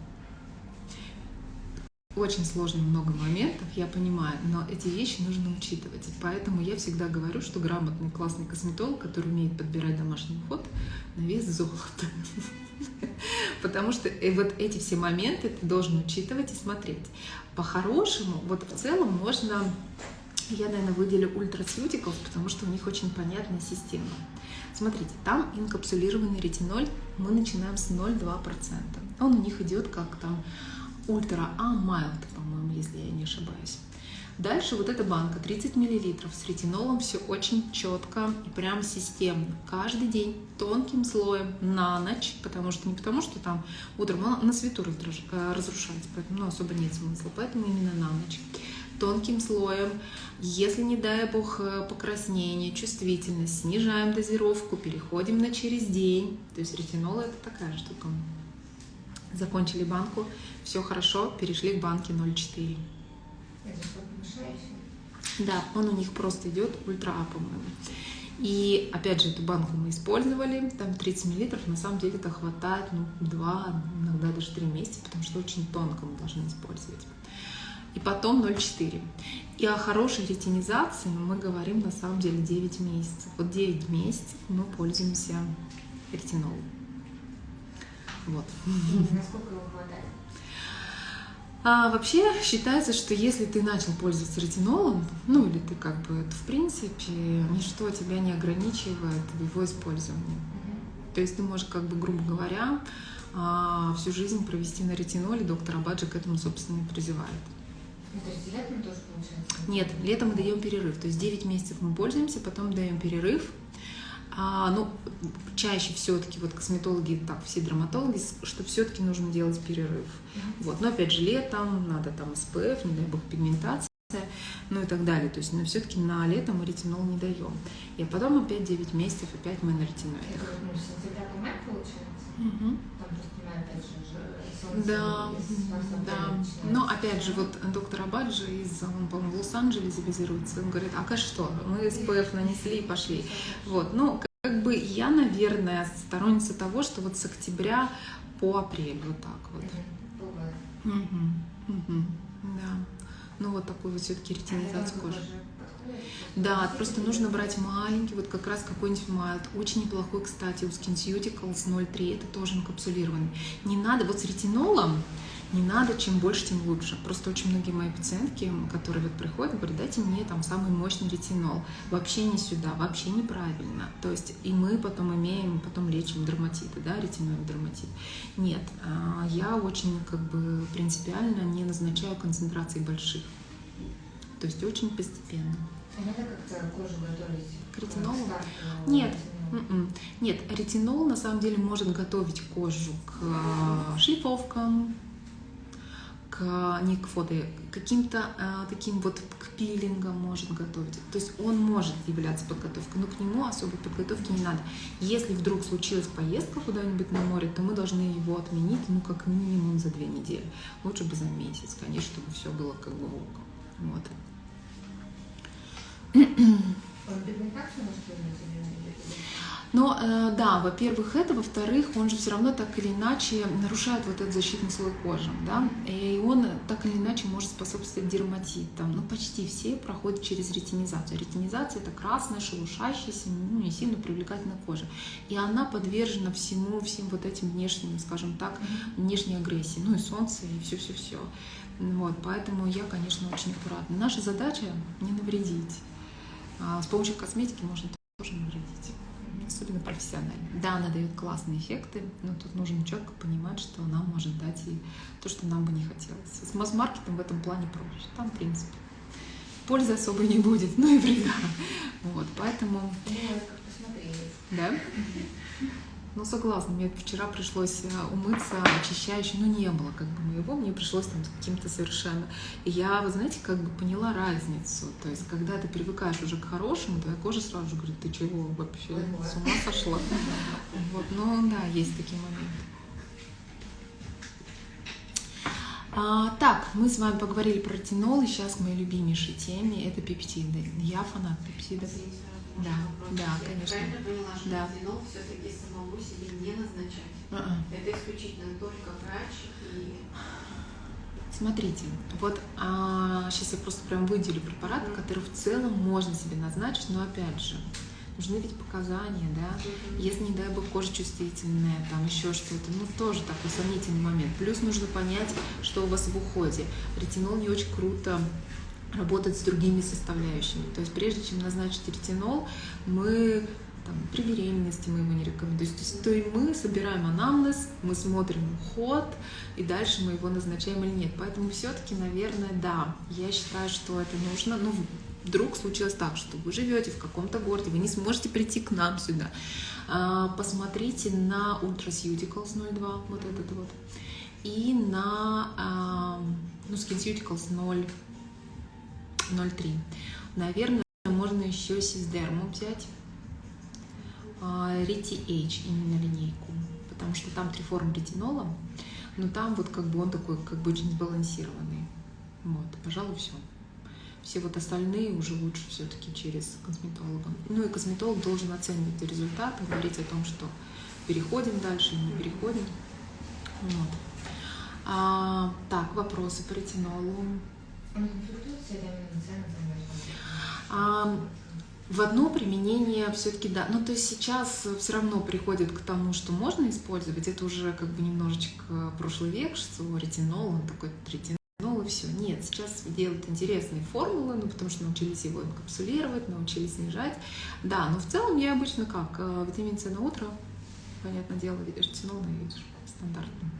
Speaker 1: Очень сложно много моментов, я понимаю, но эти вещи нужно учитывать. Поэтому я всегда говорю, что грамотный, классный косметолог, который умеет подбирать домашний уход, на вес золота. *laughs* Потому что э, вот эти все моменты ты должен учитывать и смотреть. По-хорошему, вот в целом можно, я, наверное, выделю ультрасьютиков, потому что у них очень понятная система. Смотрите, там инкапсулированный ретиноль, мы начинаем с 0,2%. Он у них идет как там ультра А mild, по-моему, если я не ошибаюсь. Дальше вот эта банка, 30 мл с ретинолом, все очень четко и прям системно. Каждый день тонким слоем на ночь, потому что не потому, что там утром она на свету э, разрушается, поэтому ну, особо нет смысла, поэтому именно на ночь. Тонким слоем, если, не дай бог, э, покраснение, чувствительность, снижаем дозировку, переходим на через день. То есть ретинол это такая штука. Закончили банку, все хорошо, перешли к банке 0,4. Да, он у них просто идет ультра А, по-моему. И опять же, эту банку мы использовали, там 30 миллилитров, на самом деле это хватает ну, 2, иногда даже 3 месяца, потому что очень тонко мы должны использовать. И потом 0,4. И о хорошей ретинизации мы говорим на самом деле 9 месяцев. Вот 9 месяцев мы пользуемся ретинолом. Вот.
Speaker 2: Насколько его хватает?
Speaker 1: А вообще считается, что если ты начал пользоваться ретинолом, ну или ты как бы, то в принципе ничто тебя не ограничивает в его использовании. Mm-hmm. То есть ты можешь, как бы, грубо говоря, а, всю жизнь провести на ретиноле, доктор Абаджи к этому, собственно, и призывает.
Speaker 2: Ну, то есть летом тоже получается?
Speaker 1: Нет, летом мы даем перерыв. То есть 9 месяцев мы пользуемся, потом даем перерыв, а, ну, чаще все-таки вот косметологи, так, все драматологи, что все-таки нужно делать перерыв. Mm-hmm. Вот, но опять же, летом надо там СПФ, не дай бог, пигментация. Но так далее. То есть, но все-таки на лето мы ретинол не даем. И потом опять 9 месяцев, опять мы на ретиноидах.
Speaker 2: Это ну, сентября получается?
Speaker 1: Мгм.
Speaker 2: Там просто май, опять же, ж- солнце
Speaker 1: Да, да. Но опять же, вот доктор Абаджи из, он, по-моему, в Лос-Анджелесе базируется, он говорит, а как что, мы СПФ нанесли и пошли. Вот, ну, как бы я, наверное, сторонница того, что вот с октября по апрель, вот так вот.
Speaker 2: Мгм,
Speaker 1: мгм, Да. Ну, вот такую вот все-таки ретинизацию
Speaker 2: А
Speaker 1: кожи. Да, просто нужно брать маленький, вот как раз какой-нибудь майлд. Очень неплохой, кстати, у SkinCeuticals 0,3, это тоже инкапсулированный. Не надо, вот с ретинолом не надо, чем больше, тем лучше. Просто очень многие мои пациентки, которые вот приходят, говорят, дайте мне там самый мощный ретинол. Вообще не сюда, вообще неправильно. То есть и мы потом имеем, потом лечим дерматиты, да, ретиноидный дерматит. Нет, а, я очень как бы принципиально не назначаю концентраций больших. То есть очень постепенно.
Speaker 2: А надо как-то кожу готовить?
Speaker 1: К ретинолу?
Speaker 2: старту
Speaker 1: Нет. М-м. Нет, ретинол на самом деле может готовить кожу к э, шлифовкам, к не к фото, каким-то э, таким вот к пилингам может готовить. То есть он может являться подготовкой, но к нему особой подготовки не надо. Если вдруг случилась поездка куда-нибудь на море, то мы должны его отменить, ну, как минимум за две недели. Лучше бы за месяц, конечно, чтобы все было как бы ок. Вот.
Speaker 2: Он пигментацию может вызвать или- или- *clears throat*
Speaker 1: Но э, да, во-первых, это, во-вторых, он же все равно так или иначе нарушает вот этот защитный слой кожи, да, и он так или иначе может способствовать дерматитам. Ну, почти все проходят через ретинизацию. Ретинизация это красная, шелушащаяся, ну, не сильно привлекательная кожа. И она подвержена всему, всем вот этим внешним, скажем так, внешней агрессии, ну и солнце, и все-все-все. Вот, поэтому я, конечно, очень аккуратна. Наша задача не навредить. А с помощью косметики можно тоже навредить особенно профессионально. Да, она дает классные эффекты, но тут нужно четко понимать, что она может дать и то, что нам бы не хотелось. С масс-маркетом в этом плане проще. Там, в принципе, пользы особой не будет, *laughs* ну и вреда. Вот, поэтому,
Speaker 2: Ну, я как посмотреть.
Speaker 1: да. Ну, согласна, мне вчера пришлось э, умыться очищающим, ну, не было как бы моего, мне пришлось там каким-то совершенно. И я, вы знаете, как бы поняла разницу. То есть, когда ты привыкаешь уже к хорошему, твоя кожа сразу же говорит, ты чего вообще, с ума сошла? Вот, ну, да, есть такие моменты. А, так, мы с вами поговорили про ретинол, и сейчас к моей любимейшей теме, это пептиды. Я фанат пептидов. Да,
Speaker 3: вопрос?
Speaker 1: да,
Speaker 3: Я
Speaker 1: конечно.
Speaker 3: правильно поняла, что
Speaker 1: Да.
Speaker 3: ретинол все-таки самому себе не назначать.
Speaker 1: А-а.
Speaker 3: Это исключительно только врач и
Speaker 1: Смотрите, вот сейчас я просто прям выделю препарат, который в целом можно себе назначить, но опять же, нужны ведь показания, да, если, не дай бог, кожа чувствительная, там еще что-то, ну, тоже такой сомнительный момент. Плюс нужно понять, что у вас в уходе. Ретинол не очень круто работает с другими составляющими. То есть прежде чем назначить ретинол, мы там, при беременности мы его не рекомендуем. То есть, то есть мы собираем анамнез, мы смотрим уход, и дальше мы его назначаем или нет. Поэтому все-таки, наверное, да, я считаю, что это нужно. Ну, вдруг случилось так, что вы живете в каком-то городе, вы не сможете прийти к нам сюда. А, Посмотрите на Ultraceuticals 02, вот этот вот, и на а, ну, SkinCeuticals 0, 0,3. Наверное, можно еще Сиздерму взять, Рити H именно линейку, потому что там три формы ретинола, но там вот как бы он такой как бы очень сбалансированный. Вот, пожалуй, все. Все вот остальные уже лучше все-таки через косметолога. Ну и косметолог должен оценивать результаты, говорить о том, что переходим дальше, не переходим. Вот. А, так, вопросы по ретинолу. А, в одно применение все-таки да. Ну, то есть сейчас все равно приходит к тому, что можно использовать. Это уже как бы немножечко прошлый век, что ретинол, он такой ретинол и все. Нет, сейчас делают интересные формулы, ну, потому что научились его инкапсулировать, научились снижать. Да, но в целом я обычно как? э, Витамин С на утро, понятное дело, ретинол на вечер, стандартно.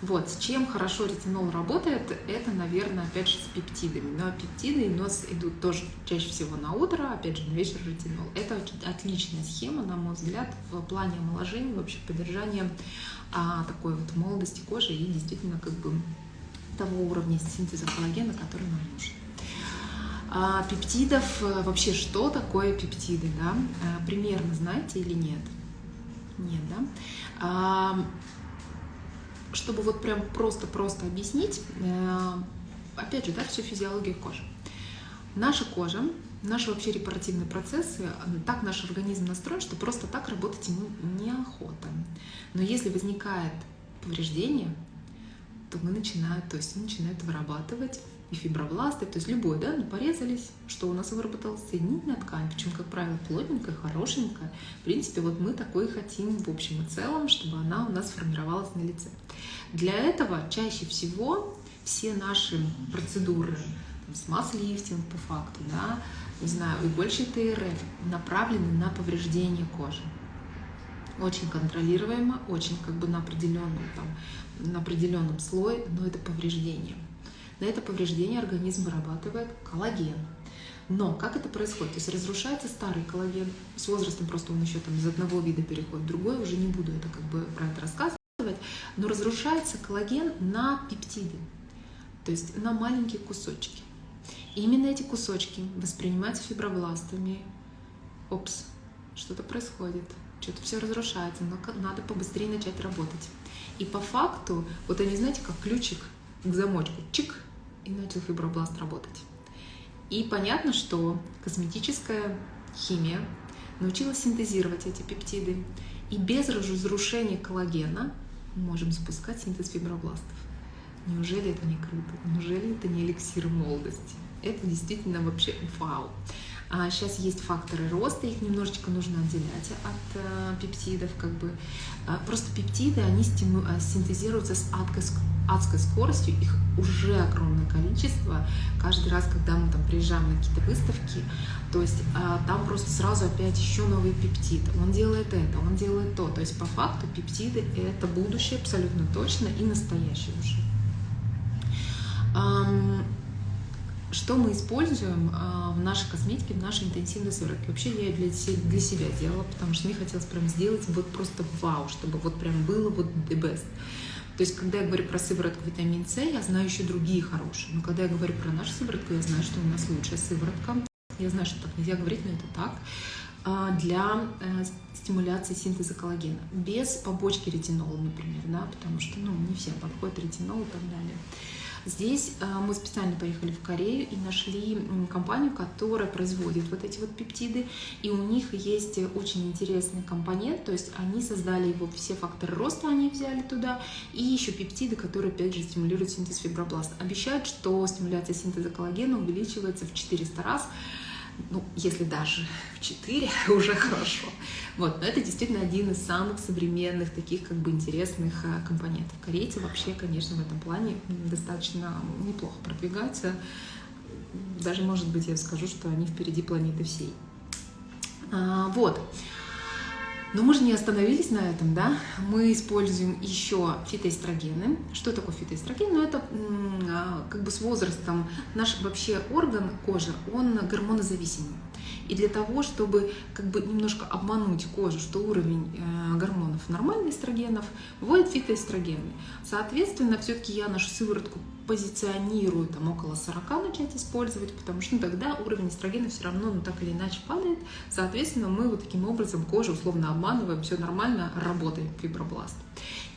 Speaker 1: Вот, с чем хорошо ретинол работает, это, наверное, опять же с пептидами. Но пептиды у нас идут тоже чаще всего на утро, опять же, на вечер ретинол. Это отличная схема, на мой взгляд, в плане омоложения, вообще поддержания а, такой вот молодости кожи и действительно как бы того уровня синтеза коллагена, который нам нужен. А, пептидов, э, вообще, что такое пептиды, да? А, примерно знаете или нет? Нет, да? А, чтобы вот прям просто-просто объяснить, э, опять же, да, всю физиологию кожи. Наша кожа, наши вообще репаративные процессы, э, так наш организм настроен, что просто так работать ему неохота. Но если возникает повреждение, то мы начинаем, то есть начинают вырабатывать и фибробласты, то есть любой, да, ну порезались, что у нас выработалась соединительная ткань, причем, как правило, плотненькая, хорошенькая. В принципе, вот мы такой хотим в общем и целом, чтобы она у нас формировалась на лице. Для этого чаще всего все наши процедуры, там, с масс-лифтинг по факту, да, не знаю, игольчатый РФ направлены на повреждение кожи. Очень контролируемо, очень как бы на определенном, там, на определенном слое, но это повреждение. На это повреждение организм вырабатывает коллаген. Но как это происходит? То есть разрушается старый коллаген, с возрастом просто он еще там из одного вида переходит в другой, уже не буду это как бы про это рассказывать, но разрушается коллаген на пептиды, то есть на маленькие кусочки. И именно эти кусочки воспринимаются фибробластами. Опс, что-то происходит, что-то все разрушается, но надо побыстрее начать работать. И по факту, вот они, знаете, как ключик к замочку, чик, и начал фибробласт работать. И понятно, что косметическая химия научилась синтезировать эти пептиды. И без разрушения коллагена мы можем запускать синтез фибробластов. Неужели это не круто? Неужели это не эликсир молодости? Это действительно вообще вау. А сейчас есть факторы роста, их немножечко нужно отделять от э, пептидов. Как бы. А, просто пептиды, они а, синтезируются с адской, адской скоростью, их уже огромное количество. Каждый раз, когда мы там приезжаем на какие-то выставки, то есть а, там просто сразу опять еще новый пептид. Он делает это, он делает то. То есть по факту пептиды — это будущее абсолютно точно и настоящее уже. Что мы используем а, в нашей косметике, в нашей интенсивной сыворотке? Вообще я для, для себя делала, потому что мне хотелось прям сделать вот просто вау, чтобы вот прям было вот the best. То есть, когда я говорю про сыворотку витамин С, я знаю еще другие хорошие. Но когда я говорю про нашу сыворотку, я знаю, что у нас лучшая сыворотка. Я знаю, что так нельзя говорить, но это так а, для э, стимуляции синтеза коллагена. Без побочки ретинола, например, да, потому что ну, не всем подходит ретинол и так далее. Здесь э, мы специально поехали в Корею и нашли компанию, которая производит вот эти вот пептиды, и у них есть очень интересный компонент, то есть они создали его, все факторы роста они взяли туда, и еще пептиды, которые, опять же, стимулируют синтез фибробласта. Обещают, что стимуляция синтеза коллагена увеличивается в 400 раз, ну, если даже в 4, *laughs* уже хорошо. Вот, но это действительно один из самых современных, таких как бы интересных а, компонентов. Корейцы вообще, конечно, в этом плане достаточно неплохо продвигаются. Даже, может быть, я скажу, что они впереди планеты всей. А, вот. Но мы же не остановились на этом, да? Мы используем еще фитоэстрогены. Что такое фитоэстроген? Ну, это а, как бы с возрастом наш вообще орган кожи, он гормонозависимый. И для того, чтобы как бы немножко обмануть кожу, что уровень э, гормонов нормальный эстрогенов, вводят фитоэстрогены. Соответственно, все-таки я нашу сыворотку позиционирую там около 40 начать использовать, потому что ну, тогда уровень эстрогена все равно ну, так или иначе падает. Соответственно, мы вот таким образом кожу условно обманываем, все нормально, работает фибробласт.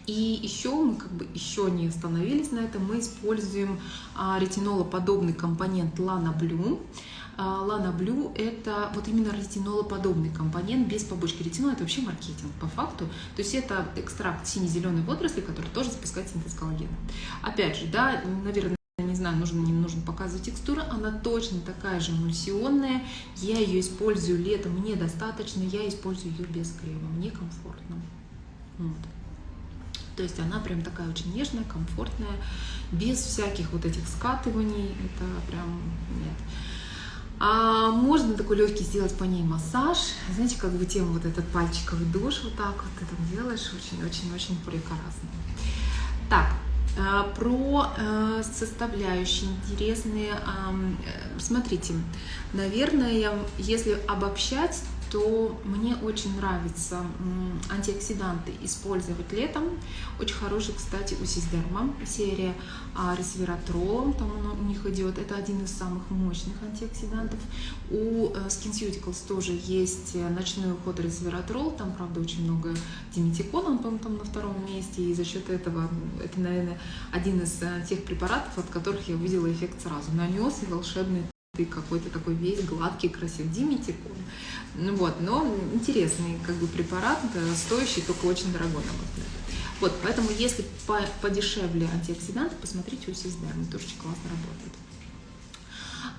Speaker 1: И еще мы как бы еще не остановились на этом, мы используем а, ретинолоподобный компонент Lana Blue. Lana Blue – это вот именно ретинолоподобный компонент без побочки ретинола. Это вообще маркетинг по факту. То есть это экстракт сине-зеленой водоросли, который тоже запускает синтез коллагена. Опять же, да, наверное, не знаю, нужно, не нужно показывать текстуру, она точно такая же эмульсионная, я ее использую летом, мне достаточно, я использую ее без крема, мне комфортно. Вот. То есть она прям такая очень нежная, комфортная, без всяких вот этих скатываний, это прям нет. А можно такой легкий сделать по ней массаж. Знаете, как бы тему вот этот пальчиковый душ, вот так вот ты там делаешь, очень-очень-очень прекрасно. Так, э, про э, составляющие интересные. Э, смотрите, наверное, если обобщать, что мне очень нравится антиоксиданты использовать летом. Очень хороший, кстати, у Сиздерма серия а, ресвератрол, там у них идет. Это один из самых мощных антиоксидантов. У э, SkinCeuticals тоже есть э, ночной уход ресвератрол. Там, правда, очень много диметикона, он, по-моему, там на втором месте. И за счет этого это, наверное, один из э, тех препаратов, от которых я увидела эффект сразу. Нанес и волшебный ты какой-то такой весь гладкий, красивый диметикон. Ну вот, но интересный как бы препарат, стоящий, только очень дорогой, на мой. Вот, поэтому если по подешевле антиоксиданты, посмотрите у Сиздерм, тоже очень классно работает.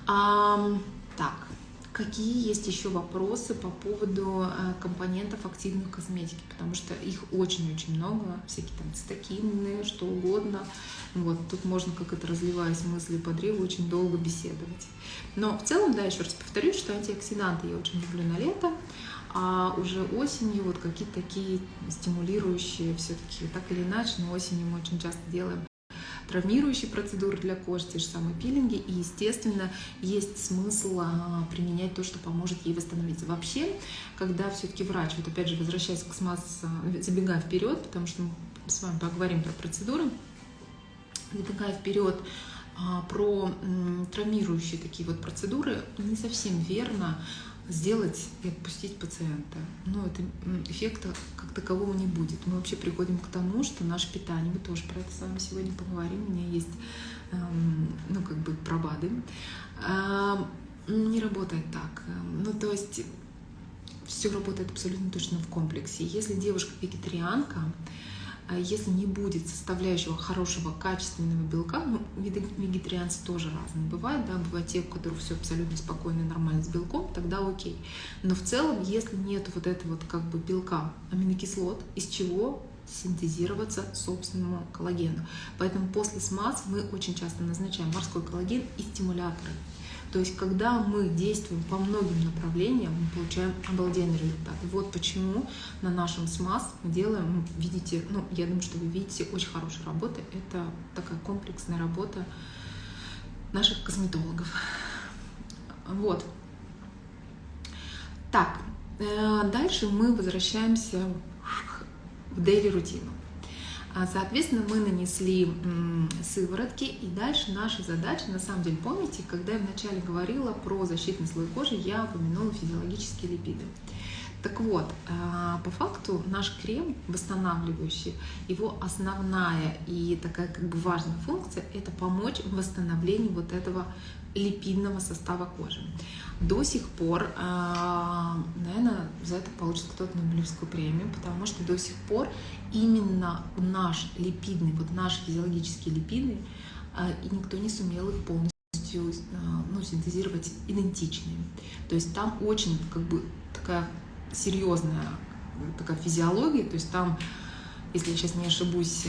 Speaker 1: А, так, какие есть еще вопросы по поводу э, компонентов активной косметики? Потому что их очень-очень много, всякие там цитокины, что угодно. Вот, тут можно, как это разливаясь мысли по древу, очень долго беседовать. Но в целом, да, еще раз повторюсь, что антиоксиданты я очень люблю на лето, а уже осенью вот какие-то такие стимулирующие все-таки, так или иначе, но осенью мы очень часто делаем травмирующие процедуры для кожи, те же самые пилинги, и, естественно, есть смысл а, применять то, что поможет ей восстановиться. Вообще, когда все-таки врач, вот опять же, возвращаясь к СМАС, забегая вперед, потому что мы с вами поговорим про процедуры, забегая вперед, а, про травмирующие такие вот процедуры, не совсем верно сделать и отпустить пациента. Но это эффекта как такового не будет. Мы вообще приходим к тому, что наше питание, мы тоже про это с вами сегодня поговорим, у меня есть, эм, ну, как бы, пробады, эм, не работает так. Ну, то есть все работает абсолютно точно в комплексе. Если девушка вегетарианка, если не будет составляющего хорошего, качественного белка, ну, вегетарианцы тоже разные бывают, да, бывают те, у которых все абсолютно спокойно и нормально с белком, тогда окей. Но в целом, если нет вот этого вот как бы белка, аминокислот, из чего синтезироваться собственному коллагену. Поэтому после смаз мы очень часто назначаем морской коллаген и стимуляторы. То есть, когда мы действуем по многим направлениям, мы получаем обалденный результат. Вот почему на нашем СМАС мы делаем, видите, ну, я думаю, что вы видите, очень хорошая работа. Это такая комплексная работа наших косметологов. Вот. Так, э, дальше мы возвращаемся в дейли рутину. А, соответственно, мы нанесли сыворотки, и дальше наша задача, на самом деле, помните, когда я вначале говорила про защитный слой кожи, я упомянула физиологические липиды. Так вот, а, по факту наш крем восстанавливающий, его основная и такая как бы важная функция – это помочь в восстановлении вот этого липидного состава кожи. До сих пор, а, наверное, за это получит кто-то Нобелевскую премию, потому что до сих пор именно наш липидный, вот наши физиологические липиды, а, и никто не сумел их полностью а, ну, синтезировать идентичными. То есть там очень как бы такая серьезная такая физиология, то есть там если я сейчас не ошибусь,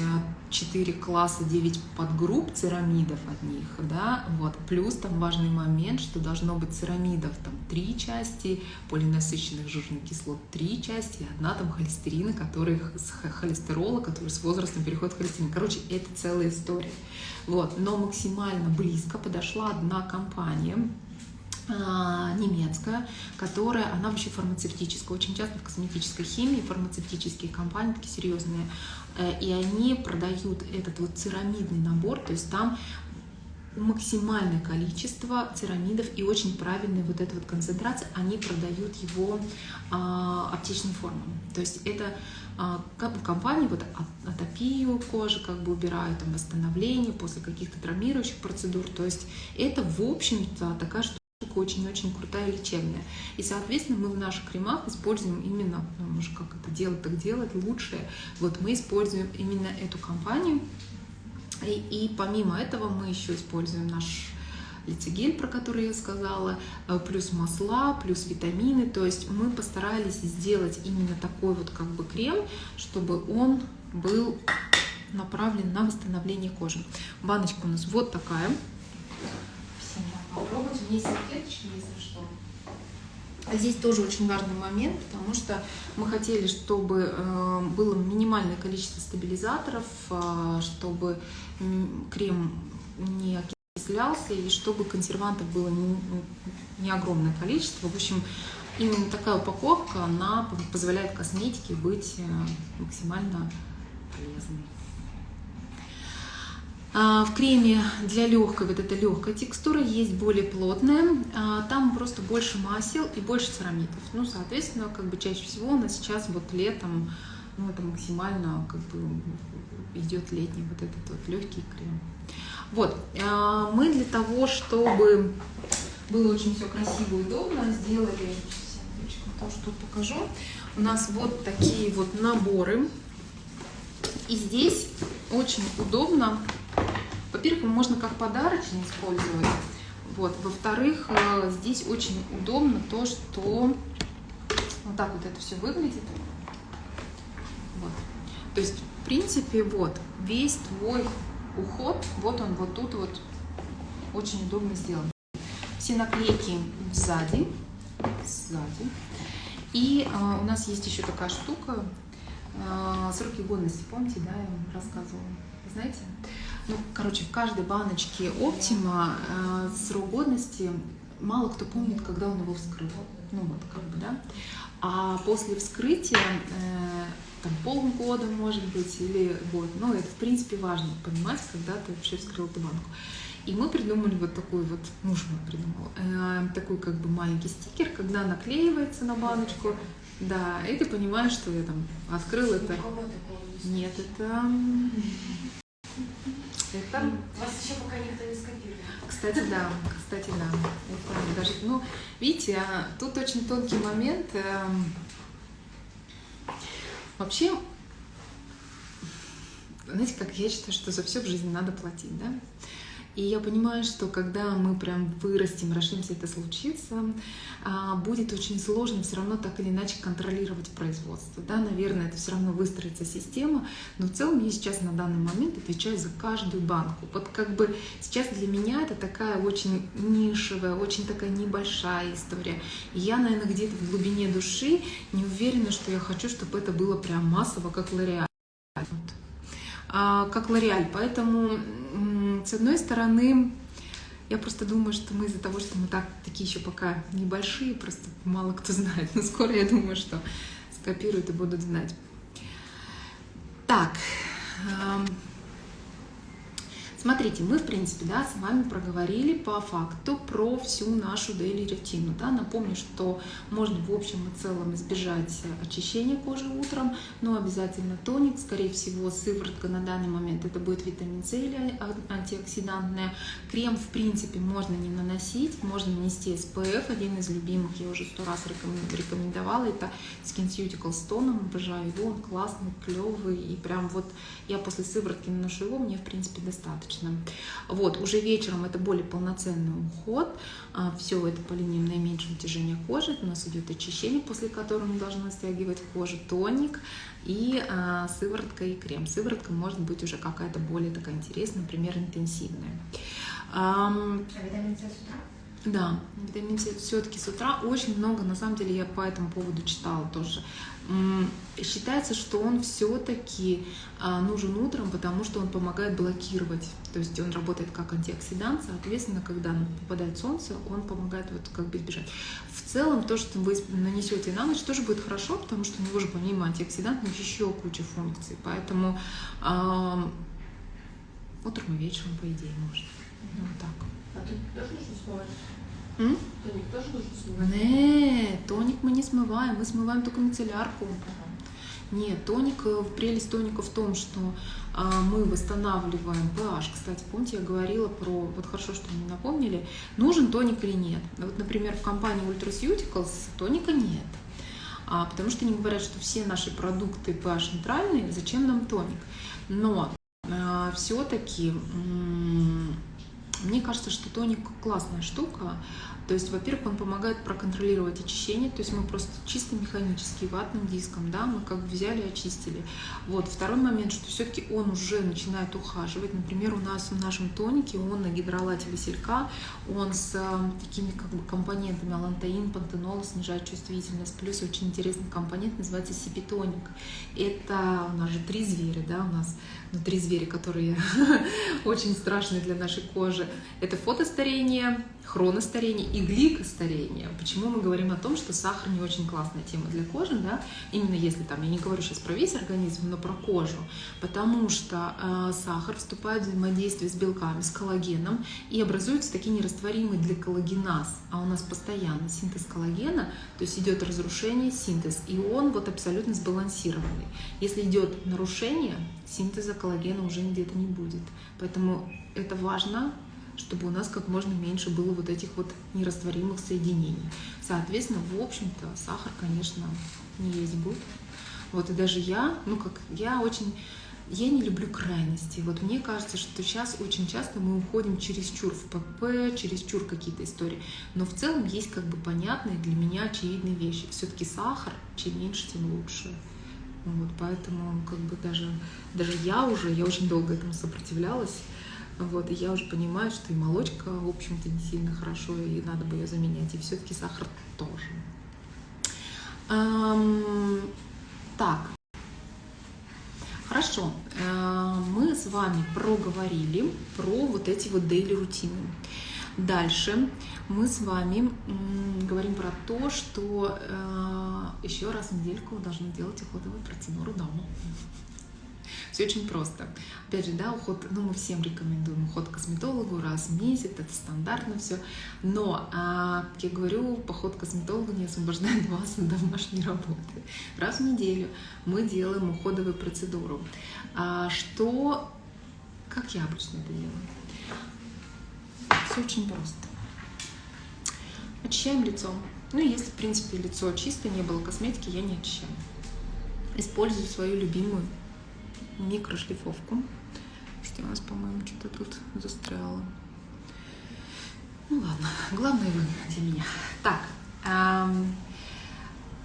Speaker 1: 4 класса, 9 подгрупп церамидов от них, да, вот, плюс там важный момент, что должно быть церамидов там 3 части, полинасыщенных жирных кислот 3 части, одна там холестерина, который, холестерола, который с возрастом переходит в холестерин. Короче, это целая история. Вот, но максимально близко подошла одна компания, немецкая, которая, она вообще фармацевтическая, очень часто в косметической химии фармацевтические компании такие серьезные, э, и они продают этот вот церамидный набор, то есть там максимальное количество церамидов и очень правильная вот эта вот концентрация, они продают его а, аптечной формой. То есть это а, как бы компании вот атопию кожи как бы убирают, там восстановление после каких-то травмирующих процедур. То есть это, в общем-то, такая штука, очень-очень крутая лечебная. И, соответственно, мы в наших кремах используем именно, ну, может, как это делать, так делать, лучшее. Вот мы используем именно эту компанию. И, и помимо этого мы еще используем наш лицегель, про который я сказала, э, плюс масла, плюс витамины. То есть мы постарались сделать именно такой вот как бы крем, чтобы он был направлен на восстановление кожи. Баночка у нас вот такая попробовать. Меня есть салфеточки, если что. А здесь тоже очень важный момент, потому что мы хотели, чтобы э, было минимальное количество стабилизаторов, э, чтобы крем не окислялся и чтобы консервантов было не, не огромное количество. В общем, именно такая упаковка, она позволяет косметике быть э, максимально полезной. А, в креме для легкой, вот эта легкая текстура, есть более плотная, а, там просто больше масел и больше церамидов. Ну, соответственно, как бы чаще всего у нас сейчас вот летом, ну, это максимально как бы идет летний вот этот вот легкий крем. Вот, а, мы для того, чтобы было очень все красиво и удобно, сделали, сейчас я тоже тут покажу, у нас вот такие вот наборы. И здесь очень удобно во-первых, можно как подарочный использовать. Вот. Во-вторых, э, здесь очень удобно то, что вот так вот это все выглядит. Вот. То есть, в принципе, вот, весь твой уход, вот он вот тут вот очень удобно сделан. Все наклейки сзади, сзади. И э, у нас есть еще такая штука, сроки годности, помните, да, я вам рассказывала, знаете? Ну, короче, в каждой баночке Оптима э, срок годности мало кто помнит, когда он его вскрыл. Ну вот, как бы, да. А после вскрытия, э, там, полгода, может быть, или год, ну, это, в принципе, важно понимать, когда ты вообще вскрыл эту банку. И мы придумали вот такой вот, муж мой придумал, э, такой как бы маленький стикер, когда наклеивается на баночку, да, и ты понимаешь, что я там открыл это. Нет, это это...
Speaker 3: Вас еще пока никто не скопировал.
Speaker 1: Кстати, да, кстати, да. Это даже, ну, видите, а, тут очень тонкий момент. Эм, вообще, знаете, как я считаю, что за все в жизни надо платить, да? И я понимаю, что когда мы прям вырастем, решимся это случится, а, будет очень сложно все равно так или иначе контролировать производство. Да, наверное, это все равно выстроится система, но в целом я сейчас на данный момент отвечаю за каждую банку. Вот как бы сейчас для меня это такая очень нишевая, очень такая небольшая история. И я, наверное, где-то в глубине души не уверена, что я хочу, чтобы это было прям массово, как Лореаль. А, как Лореаль. Поэтому с одной стороны, я просто думаю, что мы из-за того, что мы так такие еще пока небольшие, просто мало кто знает. Но скоро я думаю, что скопируют и будут знать. Так. Смотрите, мы, в принципе, да, с вами проговорили по факту про всю нашу daily рутину. Да. Напомню, что можно в общем и целом избежать очищения кожи утром, но обязательно тоник, скорее всего, сыворотка на данный момент это будет витамин С или антиоксидантная. Крем, в принципе, можно не наносить, можно нанести SPF, один из любимых, я уже сто раз рекомендовала, это SkinCeutical с тоном, обожаю его, он классный, клевый, и прям вот я после сыворотки наношу его, мне, в принципе, достаточно достаточно. Вот, уже вечером это более полноценный уход. А, Все это по линиям наименьшего натяжения кожи. У нас идет очищение, после которого мы должны стягивать кожу, тоник и а, сыворотка и крем. Сыворотка может быть уже какая-то более такая интересная, например, интенсивная.
Speaker 2: А витамин С с утра?
Speaker 1: Да, витамин С все-таки с утра очень много, на самом деле я по этому поводу читала тоже. Считается, что он все-таки а, нужен утром, потому что он помогает блокировать. То есть он работает как антиоксидант, соответственно, когда попадает солнце, он помогает вот как бы избежать. В целом, то, что вы нанесете на ночь, тоже будет хорошо, потому что у него же помимо антиоксидантов еще куча функций. Поэтому э, утром и вечером, по идее, можно. Вот так.
Speaker 3: А ты тоже нужно?
Speaker 1: М?
Speaker 3: Тоник тоже нужно смывать?
Speaker 1: Не, тоник мы не смываем, мы смываем только мицеллярку. Нет, тоник, э, прелесть тоника в том, что а, мы восстанавливаем pH. Кстати, помните, я говорила про, вот хорошо, что мне напомнили, нужен тоник или нет. Вот, например, в компании Ultraceuticals тоника нет. А, потому что они говорят, что все наши продукты pH нейтральные, зачем нам тоник? Но а, все-таки мне кажется, что тоник классная штука. То есть, во-первых, он помогает проконтролировать очищение, то есть мы просто чисто механически ватным диском, да, мы как бы взяли и очистили. Вот. Второй момент, что все-таки он уже начинает ухаживать. Например, у нас в нашем тонике он на гидролате василька, он с э, такими как бы компонентами алантаин, пантенол, снижает чувствительность. Плюс очень интересный компонент называется сипитоник. Это у нас же три зверя, да, у нас ну, три зверя, которые *laughs* очень страшные для нашей кожи. Это фотостарение, хроностарение и гликостарение. Почему мы говорим о том, что сахар не очень классная тема для кожи, да? Именно если там, я не говорю сейчас про весь организм, но про кожу. Потому что э, сахар вступает в взаимодействие с белками, с коллагеном и образуются такие нерастворимые для коллагеназ. А у нас постоянно синтез коллагена, то есть идет разрушение, синтез, и он вот абсолютно сбалансированный. Если идет нарушение, синтеза коллагена уже где-то не будет. Поэтому это важно чтобы у нас как можно меньше было вот этих вот нерастворимых соединений. Соответственно, в общем-то, сахар, конечно, не есть будет. Вот и даже я, ну как, я очень, я не люблю крайности. Вот мне кажется, что сейчас очень часто мы уходим через чур в ПП, через чур какие-то истории. Но в целом есть как бы понятные для меня очевидные вещи. Все-таки сахар, чем меньше, тем лучше. Вот, поэтому как бы даже, даже я уже, я очень долго этому сопротивлялась, вот, и я уже понимаю, что и молочка, в общем-то, не сильно хорошо, и надо бы ее заменять. И все-таки сахар тоже. Эм, так. Хорошо. Э, мы с вами проговорили про вот эти вот daily рутины. Дальше мы с вами говорим про то, что э, еще раз в недельку вы должны делать уходовую процедуру дома. Все очень просто. Опять же, да, уход, ну, мы всем рекомендуем уход к косметологу раз в месяц, это стандартно все. Но, а, я говорю, поход к косметологу не освобождает вас от домашней работы. Раз в неделю мы делаем уходовую процедуру. А, что, как я обычно это делаю? Все очень просто. Очищаем лицо. Ну, если, в принципе, лицо чистое, не было косметики, я не очищаю. Использую свою любимую микрошлифовку. Что у нас, по-моему, что-то тут застряло. Ну ладно, главное вы для меня. Так, эм,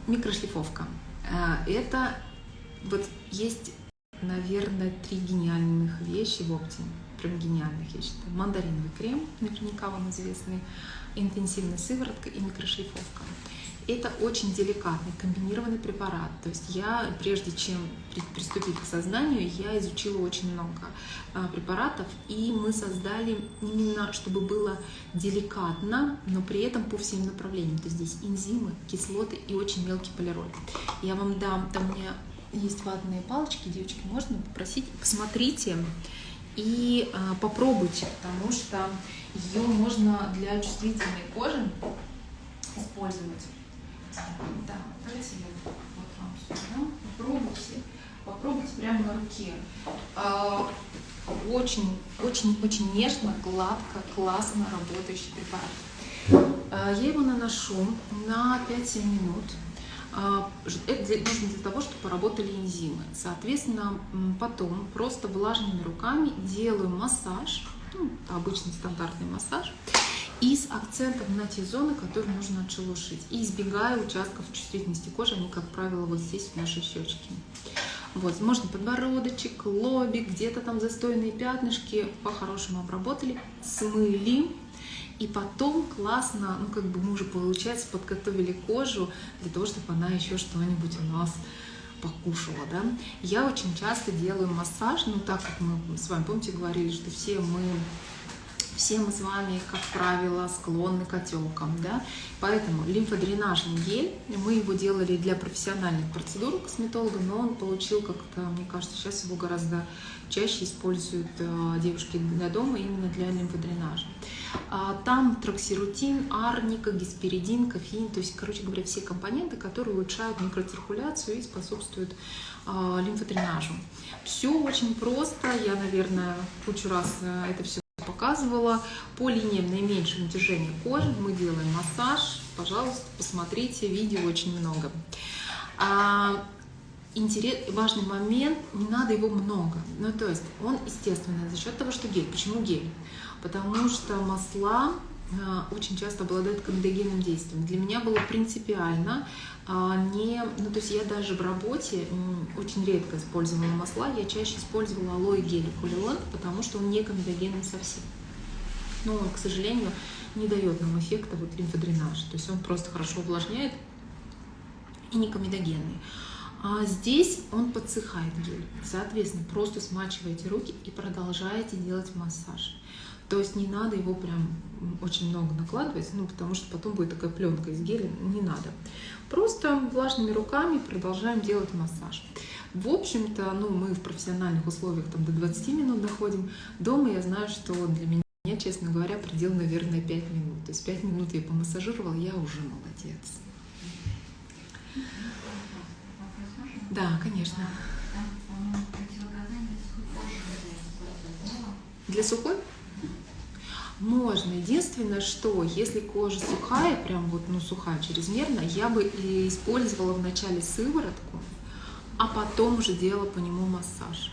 Speaker 1: микрошлифовка. Э, это вот есть, наверное, три гениальных вещи в опте. Прям гениальных, я считаю. Мандариновый крем, наверняка вам известный, интенсивная сыворотка и микрошлифовка. Это очень деликатный комбинированный препарат. То есть я, прежде чем приступить к сознанию, я изучила очень много а, препаратов, и мы создали именно, чтобы было деликатно, но при этом по всем направлениям. То есть здесь энзимы, кислоты и очень мелкий полироль. Я вам дам, там у меня есть ватные палочки, девочки, можно попросить, посмотрите и а, попробуйте, потому что ее можно для чувствительной кожи использовать. Да, давайте я вот вам сюда. Попробуйте. Попробуйте прямо на руке. А, очень, очень, очень нежно, гладко, классно работающий препарат. А, я его наношу на 5-7 минут. А, это нужно для того, чтобы поработали энзимы. Соответственно, потом просто влажными руками делаю массаж, ну, обычный стандартный массаж, и с акцентом на те зоны, которые нужно отшелушить. И избегая участков чувствительности кожи, они, как правило, вот здесь, в нашей щечке. Вот, можно подбородочек, лобик, где-то там застойные пятнышки по-хорошему обработали, смыли. И потом классно, ну как бы мы уже, получается, подготовили кожу для того, чтобы она еще что-нибудь у нас покушала, да. Я очень часто делаю массаж, ну так как мы с вами, помните, говорили, что все мы все мы с вами, как правило, склонны к отекам, да, поэтому лимфодренажный гель, мы его делали для профессиональных процедур косметолога, но он получил как-то, мне кажется, сейчас его гораздо чаще используют э, девушки для дома именно для лимфодренажа. А, там троксирутин, арника, гесперидин, кофеин, то есть, короче говоря, все компоненты, которые улучшают микроциркуляцию и способствуют а, лимфодренажу. Все очень просто, я, наверное, кучу раз э, это все показывала. По линиям наименьшего натяжения кожи мы делаем массаж. Пожалуйста, посмотрите, видео очень много. Интерес, важный момент, не надо его много. Ну, то есть он естественный за счет того, что гель. Почему гель? Потому что масла а, очень часто обладают комедогенным действием. Для меня было принципиально а, не, ну то есть я даже в работе очень редко использовала масла, я чаще использовала алоэ гель кулилент, потому что он не комедогенный совсем. Но он, к сожалению, не дает нам эффекта вот лимфодренажа, то есть он просто хорошо увлажняет и не комедогенный. А здесь он подсыхает гель. Соответственно, просто смачиваете руки и продолжаете делать массаж. То есть не надо его прям очень много накладывать, ну, потому что потом будет такая пленка из геля, не надо. Просто влажными руками продолжаем делать массаж. В общем-то, ну, мы в профессиональных условиях там до 20 минут доходим. Дома я знаю, что для меня, честно говоря, предел, наверное, 5 минут. То есть 5 минут я помассажировала, я уже молодец. Да, конечно. Для сухой? Можно. Единственное, что если кожа сухая, прям вот, ну, сухая чрезмерно, я бы использовала вначале сыворотку, а потом уже делала по нему массаж.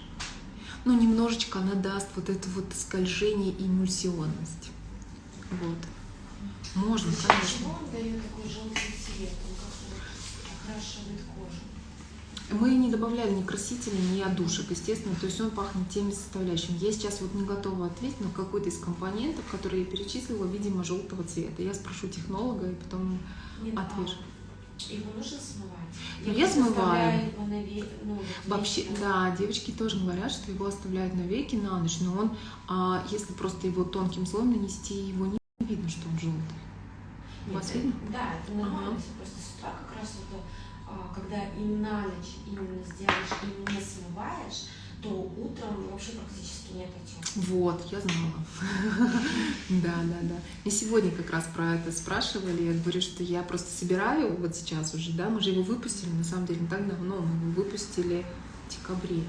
Speaker 1: Ну, немножечко она даст вот это вот скольжение и эмульсионность. Вот. Можно, конечно.
Speaker 3: Он дает такой желтый цвет? Он как-то окрашивает.
Speaker 1: Мы не добавляли ни красителей, ни одушек, естественно, то есть он пахнет теми составляющими. Я сейчас вот не готова ответить, но какой-то из компонентов, которые я перечислила, видимо, желтого цвета. Я спрошу технолога и потом
Speaker 3: Нет,
Speaker 1: отвечу.
Speaker 3: а Его нужно смывать?
Speaker 1: Ну, я
Speaker 3: просто
Speaker 1: смываю.
Speaker 3: его на ве- ну,
Speaker 1: Вообще, да, девочки тоже говорят, что его оставляют навеки на ночь, но он, а, если просто его тонким слоем нанести, его не видно, что он желтый. У
Speaker 3: Нет,
Speaker 1: вас
Speaker 3: это-
Speaker 1: видно?
Speaker 3: Да, это нормально.
Speaker 1: Ага.
Speaker 3: Просто с утра как раз вот, а, когда и на ночь именно сделаешь и не смываешь, то утром вообще практически нет отека.
Speaker 1: Вот, я знала. *laughs* Да, да, да. И сегодня как раз про это спрашивали. Я говорю, что я просто собираю вот сейчас уже, да, мы же его выпустили, на самом деле, не так давно, мы его выпустили в декабре.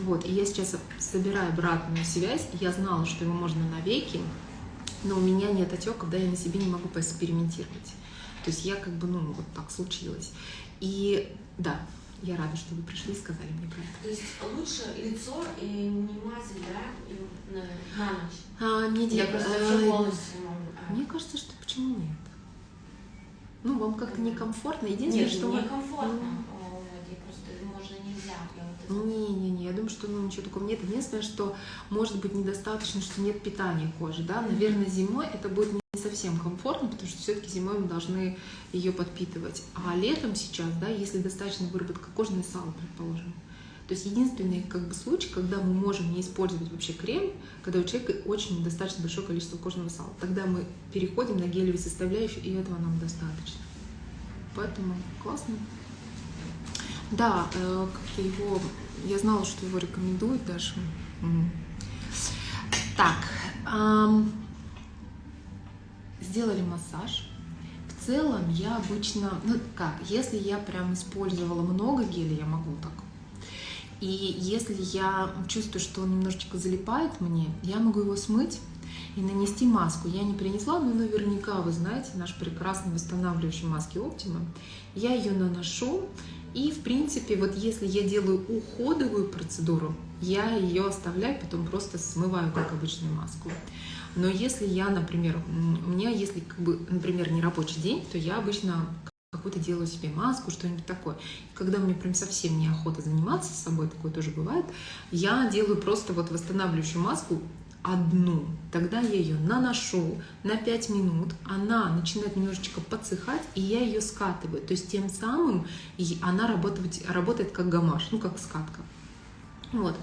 Speaker 1: Вот, и я сейчас собираю обратную связь. Я знала, что его можно навеки, но у меня нет отека, когда я на себе не могу поэкспериментировать. То есть я как бы, ну, вот так случилось. И да, я рада, что вы пришли и сказали мне про это.
Speaker 3: То есть лучше лицо и не мазать, да, на, на ночь.
Speaker 1: А, не Э,
Speaker 3: полностью могу. а.
Speaker 1: Мне кажется, что почему нет? Ну, вам как-то некомфортно. Единственное,
Speaker 3: Нет,
Speaker 1: что
Speaker 3: мне
Speaker 1: вы-
Speaker 3: комфортно.
Speaker 1: Ну,
Speaker 3: Вот, и просто можно нельзя.
Speaker 1: Не-не-не, я думаю, что ну, ничего такого нет. Единственное, что может быть недостаточно, что нет питания кожи. Да? Наверное, зимой это будет совсем комфортно, потому что все-таки зимой мы должны ее подпитывать. А летом сейчас, да, если достаточно выработка кожи, сала, предположим. То есть единственный как бы, случай, когда мы можем не использовать вообще крем, когда у человека очень достаточно большое количество кожного сала. Тогда мы переходим на гелевые составляющие, и этого нам достаточно. Поэтому классно. Да, э, как-то его, я знала, что его рекомендуют даже. М. Так, ам, сделали массаж. В целом я обычно, ну как, если я прям использовала много геля, я могу так. И если я чувствую, что он немножечко залипает мне, я могу его смыть и нанести маску. Я не принесла, но наверняка вы знаете наш прекрасный восстанавливающий маски Optima. Я ее наношу, и в принципе, вот если я делаю уходовую процедуру, я ее оставляю, потом просто смываю, как обычную маску. Но если я, например, у меня, если, как бы, например, не рабочий день, то я обычно какую-то делаю себе маску, что-нибудь такое. И когда мне прям совсем неохота заниматься собой, такое тоже бывает, я делаю просто вот восстанавливающую маску одну. Тогда я ее наношу на 5 минут, она начинает немножечко подсыхать, и я ее скатываю. То есть тем самым она работает, работает как гамаш, ну как скатка. Вот.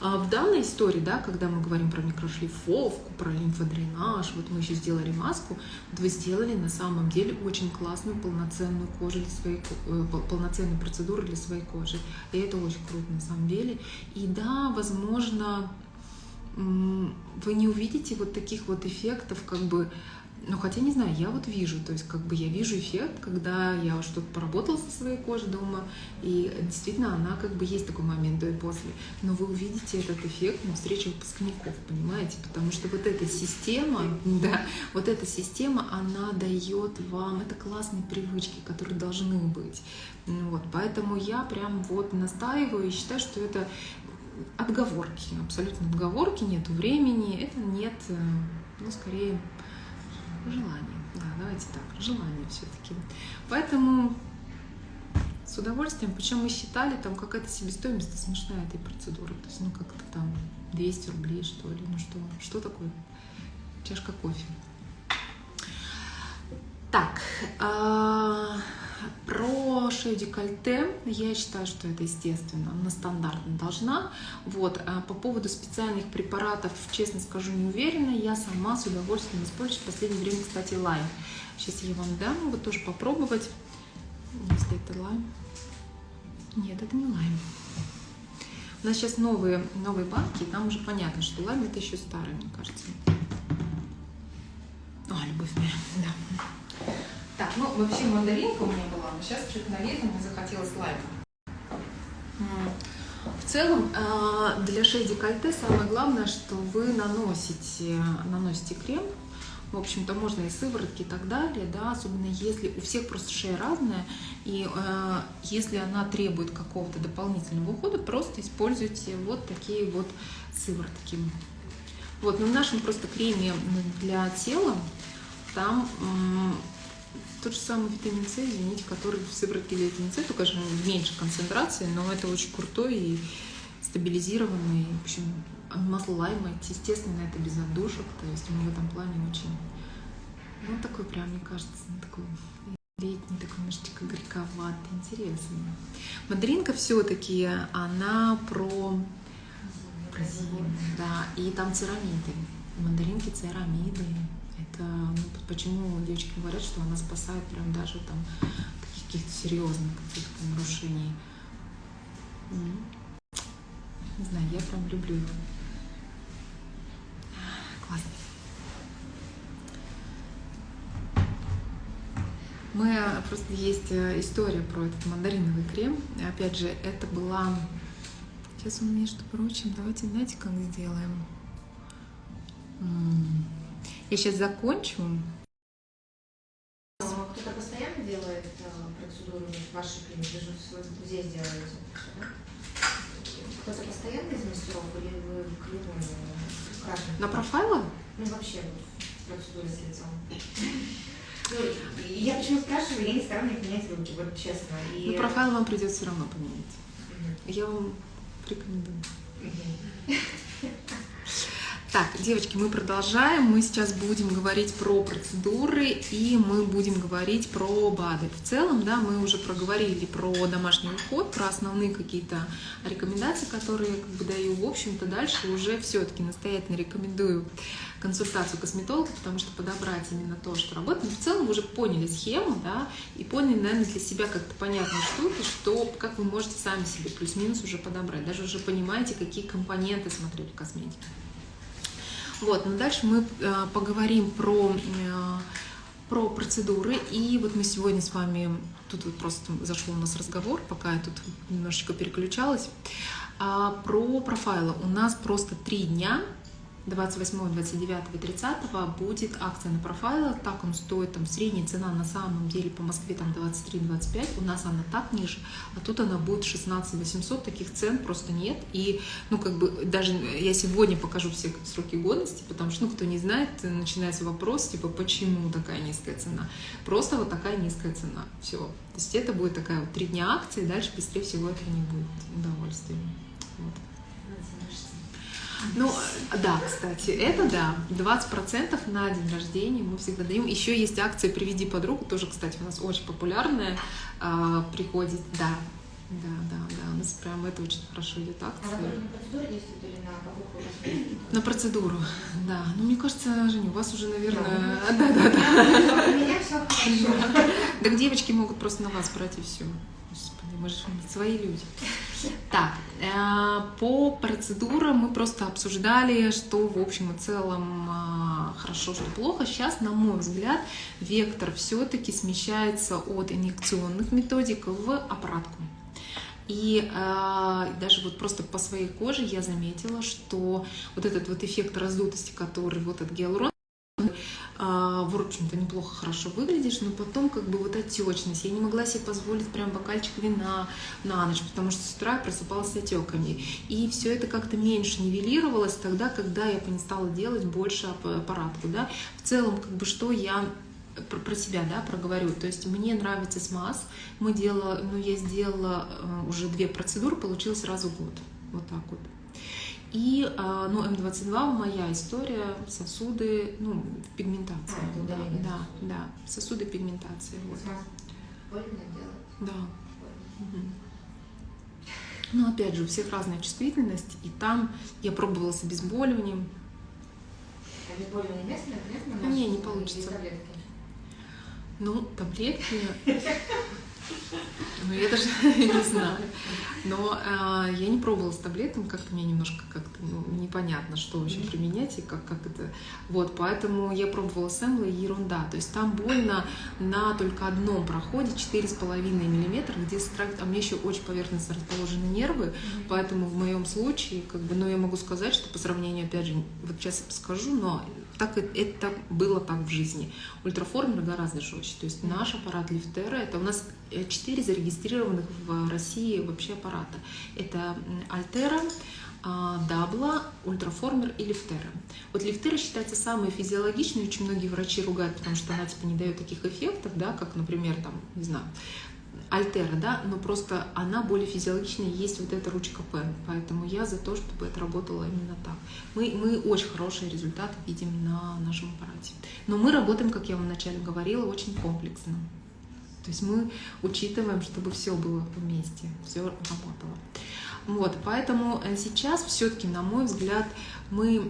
Speaker 1: А в данной истории, да, когда мы говорим про микрошлифовку, про лимфодренаж, вот мы еще сделали маску, вот вы сделали на самом деле очень классную полноценную кожу для своей, э, пол- полноценную процедуру для своей кожи. И это очень круто на самом деле. И да, возможно, вы не увидите вот таких вот эффектов, как бы, ну, хотя не знаю, я вот вижу, то есть как бы я вижу эффект, когда я что-то поработала со своей кожей дома, и действительно она как бы есть такой момент до и после, но вы увидите этот эффект на встрече выпускников, понимаете, потому что вот эта система, да, вот эта система, она дает вам, это классные привычки, которые должны быть, Ну вот, поэтому я прям вот настаиваю и считаю, что это отговорки, абсолютно отговорки, нет времени, это нет, э, ну, скорее, желания. Да, давайте так, желание все-таки. Поэтому с удовольствием, причем мы считали, там какая-то себестоимость смешная этой процедуры, то есть, ну, как-то там 200 рублей, что ли, ну, что, что такое? Чашка кофе. Так, а, Про шею декольте я считаю, что это естественно, она стандартно должна. Вот. А по поводу специальных препаратов, честно скажу, не уверена. Я сама с удовольствием использую в последнее время, кстати, лайм. Сейчас я вам дам, вот тоже попробовать. Если это лайм. Нет, это не лайм. У нас сейчас новые, новые банки, и там уже понятно, что лайм это еще старый, мне кажется. О, любовь моя, да. Так, ну вообще мандаринка у меня была, но сейчас что-то на лето мне захотелось лайма. В целом, а, для шеи декольте самое главное, что вы наносите, наносите крем, в общем-то, можно и сыворотки и так далее, да, особенно если у всех просто шея разная, и э, если она требует какого-то дополнительного ухода, просто используйте вот такие вот сыворотки. Вот, но в нашем просто креме для тела, там тот же самый витамин С, извините, который в сыворотке для витамина С, только же в меньшей концентрации, но это очень крутой и стабилизированный, в общем, масло лайма, естественно, это без отдушек, то есть он в этом плане очень, ну, такой прям, мне кажется, ну, такой летний, такой немножечко горьковатый, интересный. Мандаринка все-таки, она про, про зиму, да, и там церамиды, мандаринки церамиды, ну, почему девочки говорят, что она спасает прям даже там каких-то серьезных каких-то нарушений. Не знаю, я прям люблю его. Классно. Мы просто есть э, история про этот мандариновый крем. И опять же, это была... Сейчас у меня, между прочим, давайте, знаете, как сделаем? Я сейчас закончу.
Speaker 2: Кто-то постоянно делает э, процедуру в вашей клинике? Вы же здесь делаете, да? Кто-то постоянно из мастеров или вы в
Speaker 1: На профайлы?
Speaker 2: Ну, вообще, процедуры с лицом. Ну, я почему спрашиваю, я не сторонник менять руки, вот честно.
Speaker 1: И... Ну, профайл вам придется все равно поменять. Я вам рекомендую. Так, девочки, мы продолжаем. Мы сейчас будем говорить про процедуры и мы будем говорить про БАДы. В целом, да, мы уже проговорили про домашний уход, про основные какие-то рекомендации, которые как бы даю. В общем-то, дальше уже все-таки настоятельно рекомендую консультацию косметолога, потому что подобрать именно то, что работает. Но в целом вы уже поняли схему, да, и поняли, наверное, для себя как-то понятные штуки, что, как вы можете сами себе плюс-минус уже подобрать. Даже уже понимаете, какие компоненты смотрели косметики. Вот, но дальше мы э, поговорим про, э, про процедуры. И вот мы сегодня с вами, тут вот просто зашел у нас разговор, пока я тут немножечко переключалась, а, про профайлы. У нас просто три дня 28, 29 и 30 будет акция на профайлы. Так он стоит, там средняя цена на самом деле по Москве там 23-25, у нас она так ниже, а тут она будет 16 800, таких цен просто нет. И, ну, как бы, даже я сегодня покажу все сроки годности, потому что, ну, кто не знает, начинается вопрос, типа, почему такая низкая цена? Просто вот такая низкая цена, все. То есть это будет такая вот три дня акции, дальше быстрее всего это не будет удовольствием. Ну, да, кстати, это да, 20% на день рождения мы всегда даем. Еще есть акция «Приведи подругу», тоже, кстати, у нас очень популярная, а, приходит, да, да, да, да, у нас прям это очень хорошо идет акция. А
Speaker 2: на процедуру действует или на покупку
Speaker 1: На процедуру, да. Ну, мне кажется, Женя, у вас уже, наверное... Да, да, да. да.
Speaker 2: У меня все хорошо.
Speaker 1: Так девочки могут просто на вас брать и все. Господи, мы же свои люди. Так, э, по процедурам мы просто обсуждали, что в общем и целом э, хорошо, что плохо. Сейчас, на мой взгляд, вектор все-таки смещается от инъекционных методик в аппаратку. И э, даже вот просто по своей коже я заметила, что вот этот вот эффект раздутости, который вот от гиалурона, в общем-то, неплохо, хорошо выглядишь, но потом как бы вот отечность. Я не могла себе позволить прям бокальчик вина на ночь, потому что с утра я просыпалась с отеками. И все это как-то меньше нивелировалось тогда, когда я стала делать больше аппаратку. Да? В целом, как бы что я про, про себя, да, проговорю. То есть мне нравится смаз. Мы делала, ну, я сделала э, уже две процедуры, получилось сразу год. Вот так вот. И, а, ну, М22 моя история, сосуды, ну, пигментация. А, да, да, да, сосуды пигментации. Вот.
Speaker 2: больно делать.
Speaker 1: Да. Мгм. Ну, опять же, у всех разная чувствительность, и там я пробовала с обезболиванием.
Speaker 2: Обезболивание местное, местное?
Speaker 1: Не, не
Speaker 2: Или
Speaker 1: получится.
Speaker 2: таблетки?
Speaker 1: Ну, таблетки. *laughs* Ну, я даже *laughs* не знаю. Но а, я не пробовала с таблетками, как-то мне немножко как-то ну, непонятно, что вообще применять и как, как это. Вот, поэтому я пробовала с Эмлой, и ерунда. То есть там больно на только одном проходе 4,5 миллиметра, где стравит, а мне еще очень поверхностно расположены нервы, Поэтому в моем случае, как бы, ну, я могу сказать, что по сравнению, опять же, вот сейчас я скажу, но так это было так в жизни. Ultraformer гораздо жестче. То есть наш аппарат Liftera, это у нас э, четыре зарегистрированных в России вообще аппарата. Это Ulthera, а, Doublo, Ultraformer и Liftera. Вот Liftera считается самой физиологичной, очень многие врачи ругают, потому что она типа не дает таких эффектов, да, как, например, там, не знаю, Ulthera, да, но просто она более физиологичная, есть вот эта ручка Pen, поэтому я за то, чтобы это работало именно так. Мы, мы очень хорошие результаты видим на нашем аппарате. Но мы работаем, как я вам вначале говорила, очень комплексно. То есть мы учитываем, чтобы все было вместе, все работало. Вот, поэтому э, сейчас все-таки, на мой взгляд, мы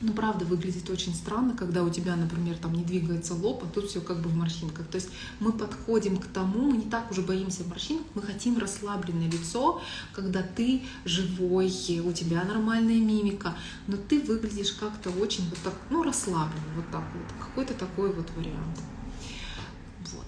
Speaker 1: ну, правда, выглядит очень странно, когда у тебя, например, там не двигается лоб, а тут все как бы в морщинках. То есть мы подходим к тому, мы не так уже боимся морщинок, мы хотим расслабленное лицо, когда ты живой, у тебя нормальная мимика, но ты выглядишь как-то очень вот так, ну, расслабленно, вот так вот. Какой-то такой вот вариант. Вот.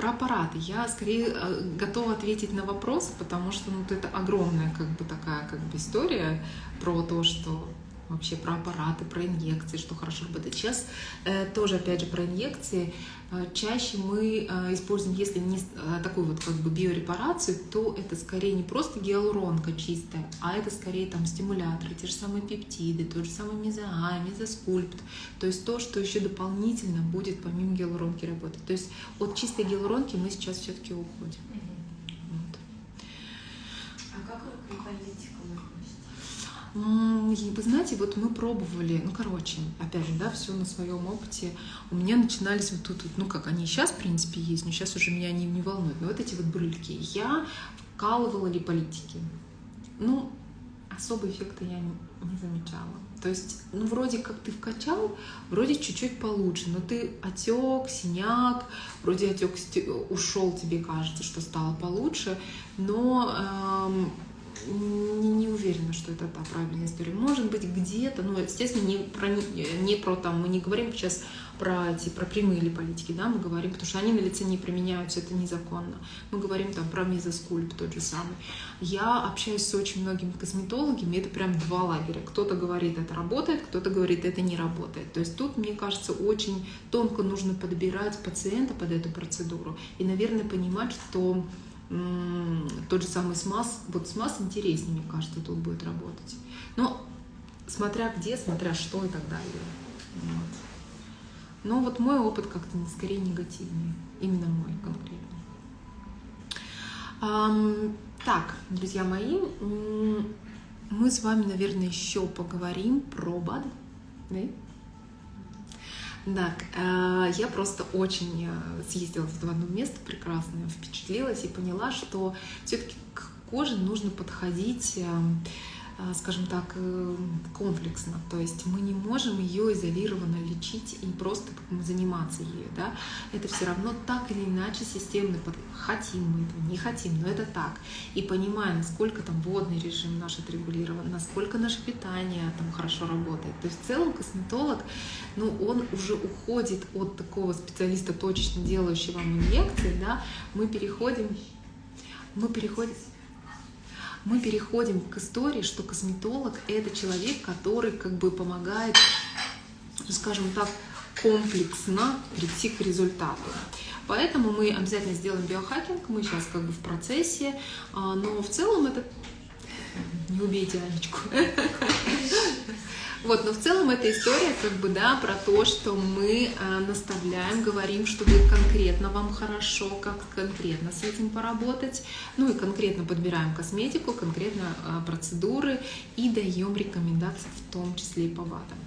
Speaker 1: Про аппараты. Я скорее э, готова ответить на вопрос, потому что ну, это огромная как бы такая как бы история про то, что вообще про аппараты, про инъекции, что хорошо работает. Сейчас э, тоже, опять же, про инъекции. Э, чаще мы э, используем, если не э, такую вот как бы биорепарацию, то это скорее не просто гиалуронка чистая, а это скорее там стимуляторы, те же самые пептиды, тот же самый мезоа, мезоскульпт. То есть то, что еще дополнительно будет помимо гиалуронки работать. То есть от чистой гиалуронки мы сейчас все-таки уходим. Вот.
Speaker 3: А как вы к политикам относитесь?
Speaker 1: М, и Вы знаете, вот мы пробовали, ну, короче, опять же, да, все на своем опыте. У меня начинались вот тут, ну, как они сейчас, в принципе, есть, но сейчас уже меня они не волнуют. Но вот эти вот брыльки. Я вкалывала ли политики? Ну, особого эффекта я не, не замечала. То есть, ну, вроде как ты вкачал, вроде чуть-чуть получше, но ты отек, синяк, вроде отек ушел, тебе кажется, что стало получше, но эм, не, не уверена, что это та правильная история. Может быть, где-то, ну, естественно, не про, не про там, мы не говорим сейчас про эти, про прямые или политики, да, мы говорим, потому что они на лице не применяются, это незаконно. Мы говорим там про мезоскульп тот же самый. Я общаюсь с очень многими косметологами, это прям два лагеря. Кто-то говорит, это работает, кто-то говорит, это не работает. То есть тут, мне кажется, очень тонко нужно подбирать пациента под эту процедуру и, наверное, понимать, что тот же самый СМАС, вот СМАС интереснее, мне кажется, тут будет работать. Но смотря где, смотря что и так далее. Вот. Но вот мой опыт как-то скорее негативный, именно мой конкретно. Ам, так, друзья мои, мы с вами, наверное, еще поговорим про БАДы. Да? Так, э, я просто очень э, съездила в одно место прекрасное, впечатлилась и поняла, что все-таки к коже нужно подходить, э, э, скажем так, э, комплексно. То есть мы не можем ее изолированно лечить и просто заниматься ею. Да? Это все равно так или иначе системный подход. Хотим мы этого, не хотим, но это так. И понимая, насколько там водный режим наш отрегулирован, насколько наше питание там хорошо работает. То есть в целом косметолог, ну, он уже уходит от такого специалиста, точечно делающего вам инъекции, да, мы переходим, мы переходим, мы переходим к истории, что косметолог — это человек, который как бы помогает, ну, скажем так, комплексно прийти к результату. Поэтому мы обязательно сделаем биохакинг, мы сейчас как бы в процессе, а, но в целом это Не убейте Анечку. Вот, но в целом эта история как бы, да, про то, что мы э, наставляем, говорим, что будет конкретно вам хорошо, как конкретно с этим поработать, ну и конкретно подбираем косметику, конкретно э, процедуры и даем рекомендации в том числе и по ВАДам.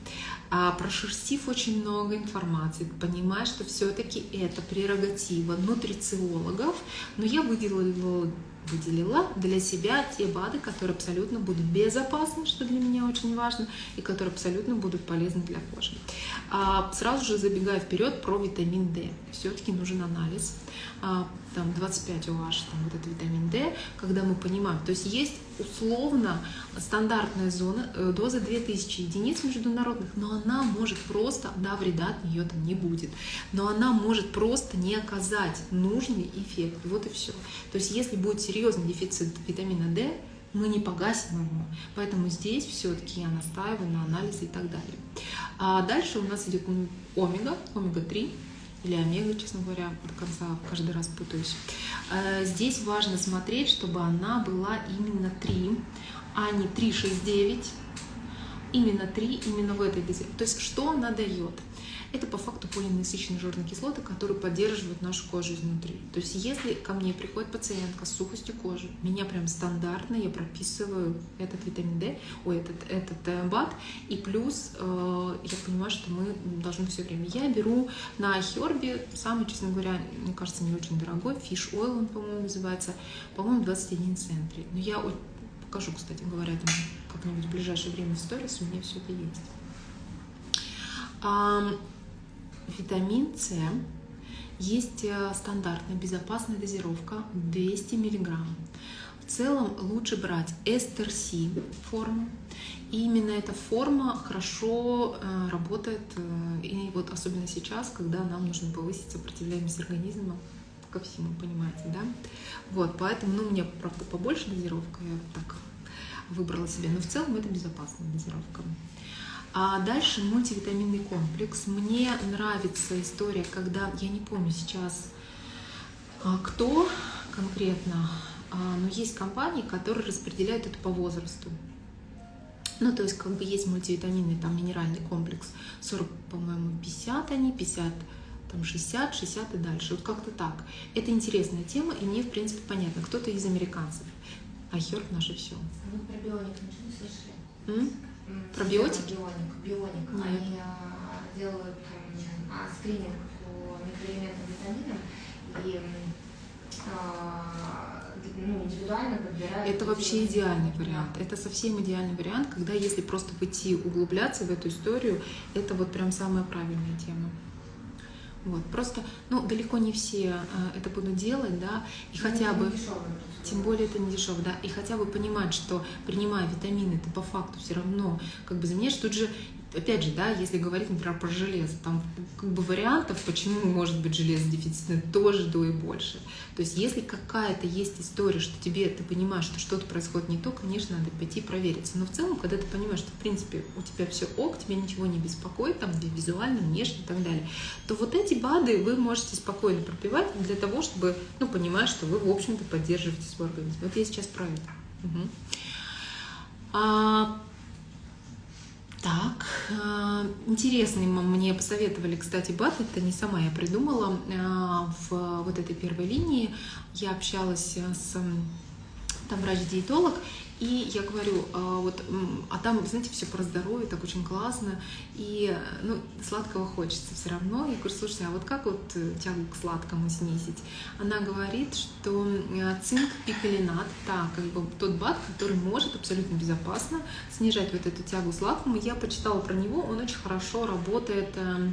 Speaker 1: А, прошерстив очень много информации, понимая, что все-таки это прерогатива нутрициологов, но я выделила выделила для себя те БАДы, которые абсолютно будут безопасны, что для меня очень важно, и которые абсолютно будут полезны для кожи. А сразу же забегая вперед про витамин D. Все-таки нужен анализ. А, там 25 OH, там вот этот витамин D, когда мы понимаем, то есть есть условно стандартная зона, э, доза 2000 единиц международных, но она может просто, да, вреда от нее там не будет, но она может просто не оказать нужный эффект, вот и все. То есть если будет серьезный дефицит витамина D, мы не погасим его. Поэтому здесь все-таки я настаиваю на анализе и так далее. А дальше у нас идет омега, омега-3 или омега, честно говоря, до конца каждый раз путаюсь. А здесь важно смотреть, чтобы она была именно 3, а не 3,69. Именно 3, именно в этой дозе. То есть что она дает? Это по факту полиненасыщенные жирные кислоты, которые поддерживают нашу кожу изнутри. То есть если ко мне приходит пациентка с сухостью кожи, меня прям стандартно, я прописываю этот витамин D, ой, этот, этот э, БАД, и плюс э, я понимаю, что мы должны все время. Я беру на Хербе, самый, честно говоря, мне кажется, не очень дорогой, Fish Oil он, по-моему, называется, по-моему, 21 центри. Но я покажу, кстати говоря, там как-нибудь в ближайшее время в сторис, у меня все это есть витамин С есть э, стандартная безопасная дозировка 200 мг. В целом лучше брать эстер Си форму. И именно эта форма хорошо э, работает, э, и вот особенно сейчас, когда нам нужно повысить сопротивляемость организма ко всему, понимаете, да? Вот, поэтому, ну, меня, правда, побольше дозировка, я так выбрала себе, но в целом это безопасная дозировка. А дальше мультивитаминный комплекс. Мне нравится история, когда, я не помню сейчас, а, кто конкретно, а, но есть компании, которые распределяют это по возрасту. Ну, то есть, как бы есть мультивитаминный, там, минеральный комплекс, 40, по-моему, 50 они, 50, там, 60, 60 и дальше. Вот как-то так. Это интересная тема, и мне, в принципе, понятно. Кто-то из американцев. А Херб наше все.
Speaker 2: Вы про бионик ничего не слышали?
Speaker 1: М? Пробиотики?
Speaker 2: Бионик, бионик.
Speaker 1: Нет.
Speaker 2: Они а, делают а, скрининг по микроэлементам, витаминам и а, ну, индивидуально подбирают.
Speaker 1: Это вообще идеальный вариант. Это совсем идеальный вариант, когда если просто пойти углубляться в эту историю, это вот прям самая правильная тема. Вот, просто, ну, далеко не все э, это будут делать, да, и
Speaker 2: Ну,
Speaker 1: хотя бы...
Speaker 2: процедура.
Speaker 1: Тем более это не дешево, да, и хотя бы понимать, что принимая витамины, ты по факту все равно как бы заменяешь. Тут же, опять же, да, если говорить, например, про железо, там как бы вариантов, почему может быть железо дефицитное, тоже до и больше. То есть если какая-то есть история, что тебе, ты понимаешь, что что-то происходит не то, конечно, надо пойти провериться. Но в целом, когда ты понимаешь, что в принципе у тебя все ок, тебя ничего не беспокоит, там визуально, внешне и так далее, то вот эти БАДы вы можете спокойно пропивать для того, чтобы, ну, понимать, что вы, в общем-то, поддерживаете свой организм. Вот я сейчас про это. Мгм. А, так, а, интересный мне посоветовали, кстати, БАД, это не сама я придумала. А, В вот этой первой линии я общалась с м, там врач-диетолог, и я говорю, а, вот, а там, знаете, все про здоровье, так очень классно, и, ну, сладкого хочется все равно. Я говорю, слушайте, а вот как вот э, тягу к сладкому снизить? Она говорит, что э, цинк пикалинат, да, как бы тот БАД, который может абсолютно безопасно снижать вот эту тягу к сладкому. Я почитала про него, он очень хорошо работает, э,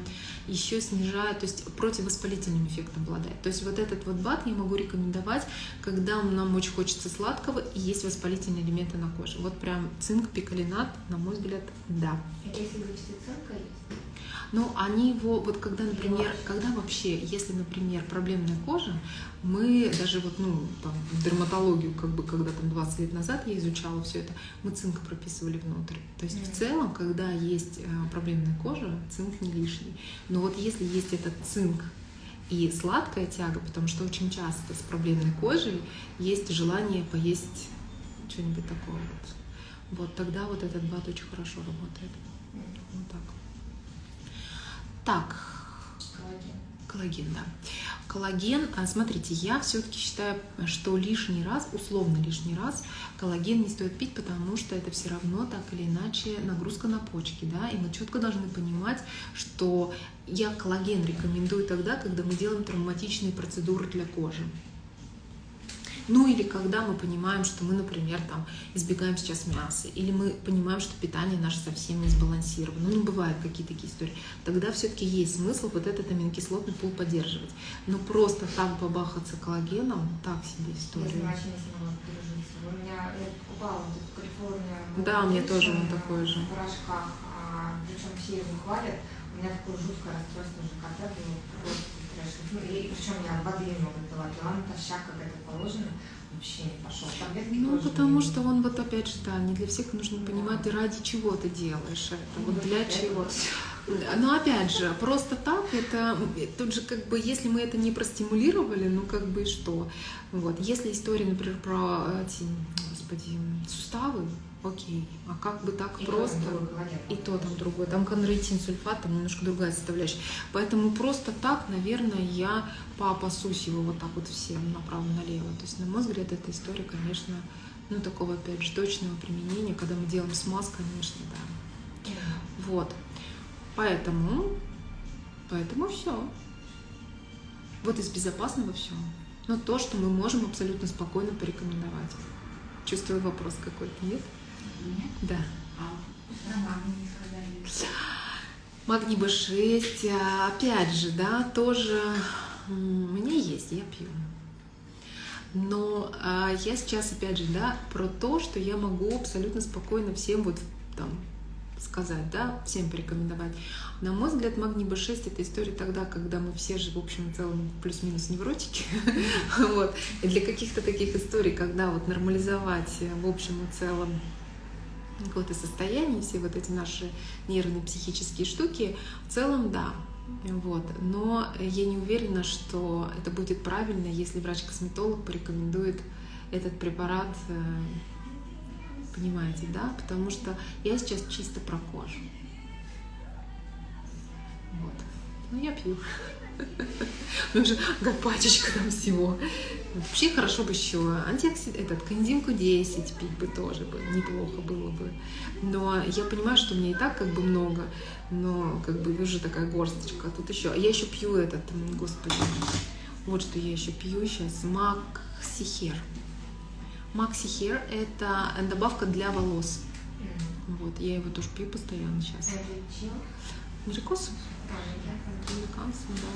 Speaker 1: еще снижает, то есть противовоспалительным эффектом обладает. То есть вот этот вот БАД я могу рекомендовать, когда нам очень хочется сладкого и есть воспалительные элементы на коже. Вот прям цинк, пикалинат, на мой взгляд, да.
Speaker 2: Это если цинка?
Speaker 1: Ну, они его, вот когда, например, когда вообще, если, например, проблемная кожа, мы даже вот, ну, там, дерматологию, как бы, когда там 20 лет назад я изучала все это, мы цинк прописывали внутрь. То есть в
Speaker 2: Мгм.
Speaker 1: целом, когда есть э, проблемная кожа, цинк не лишний. Но вот если есть этот цинк и сладкая тяга, потому что очень часто с проблемной кожей есть желание поесть что-нибудь такое вот. Вот тогда вот этот бат очень хорошо работает. Так.
Speaker 2: Коллаген,
Speaker 1: да. Коллаген, а, смотрите, я все-таки считаю, что лишний раз, условно лишний раз, коллаген не стоит пить, потому что это все равно так или иначе нагрузка на почки, да, и мы четко должны понимать, что я коллаген рекомендую тогда, когда мы делаем травматичные процедуры для кожи. Ну или когда мы понимаем, что мы, например, там избегаем сейчас мяса, или мы понимаем, что питание наше совсем не сбалансировано. Ну, бывают какие-то такие истории. Тогда все-таки есть смысл вот этот аминокислотный пул поддерживать. Но просто так побахаться коллагеном, так себе
Speaker 2: Я
Speaker 1: история.
Speaker 2: подружиться. У меня я покупала вот эту Калифорния.
Speaker 1: Да, у меня тоже он такой же.
Speaker 2: В порошках. А, причем все его хвалят. У меня такое жуткое расстройство ЖКТ было просто. Ну, и причем я воды много пила, пила натощак, как это положено, вообще не пошел. Таблетки
Speaker 1: Ну, потому
Speaker 2: не-
Speaker 1: что он вот опять же, да, не для всех нужно понимать, ты ради чего ты делаешь это,
Speaker 2: Ну,
Speaker 1: вот для чего.
Speaker 2: вот.
Speaker 1: Но опять же, просто так это, тут же как бы, если мы это не простимулировали, ну как бы и что. Вот. Если история, например, про эти, господи, суставы, окей, а как бы так
Speaker 2: И то,
Speaker 1: просто...
Speaker 2: и
Speaker 1: то там другое. Там конрейтин, сульфат, там немножко другая составляющая. Поэтому просто так, наверное, я поопасусь его вот так вот всем направо-налево. То есть, на мой взгляд, эта история, конечно, ну, такого, опять же, точного применения, когда мы делаем смаз, конечно, да. Вот. Поэтому, поэтому все. Вот из безопасного все. Но то, что мы можем абсолютно спокойно порекомендовать. Чувствую вопрос какой-то, нет? Да. *laughs* Магний B6, а, опять же, да, тоже у меня есть, я пью. Но а, я сейчас, опять же, да, про то, что я могу абсолютно спокойно всем вот там сказать, да, всем порекомендовать. На мой взгляд, магний B6 это история тогда, когда мы все же, в общем и целом, плюс-минус невротики. *laughs* вот. И для каких-то таких историй, когда вот нормализовать, э, в общем и целом, какое-то состояние, все вот эти наши нервные психические штуки, в целом да. Вот. Но я не уверена, что это будет правильно, если врач-косметолог порекомендует этот препарат, э, понимаете, да? Потому что я сейчас чисто про кожу. Вот. Ну, я пью. Ну, уже как пачечка там всего. Вообще хорошо бы еще антиоксид, этот коэнзим Q10 пить бы тоже бы, неплохо было бы. Но я понимаю, что меня и так как бы много, но как бы уже такая горсточка. Тут еще, я еще пью этот, господи, вот что я еще пью сейчас, Максихер. Максихер – это добавка для волос. Вот, я его тоже пью постоянно сейчас.
Speaker 2: А это А,
Speaker 1: Американцы, да.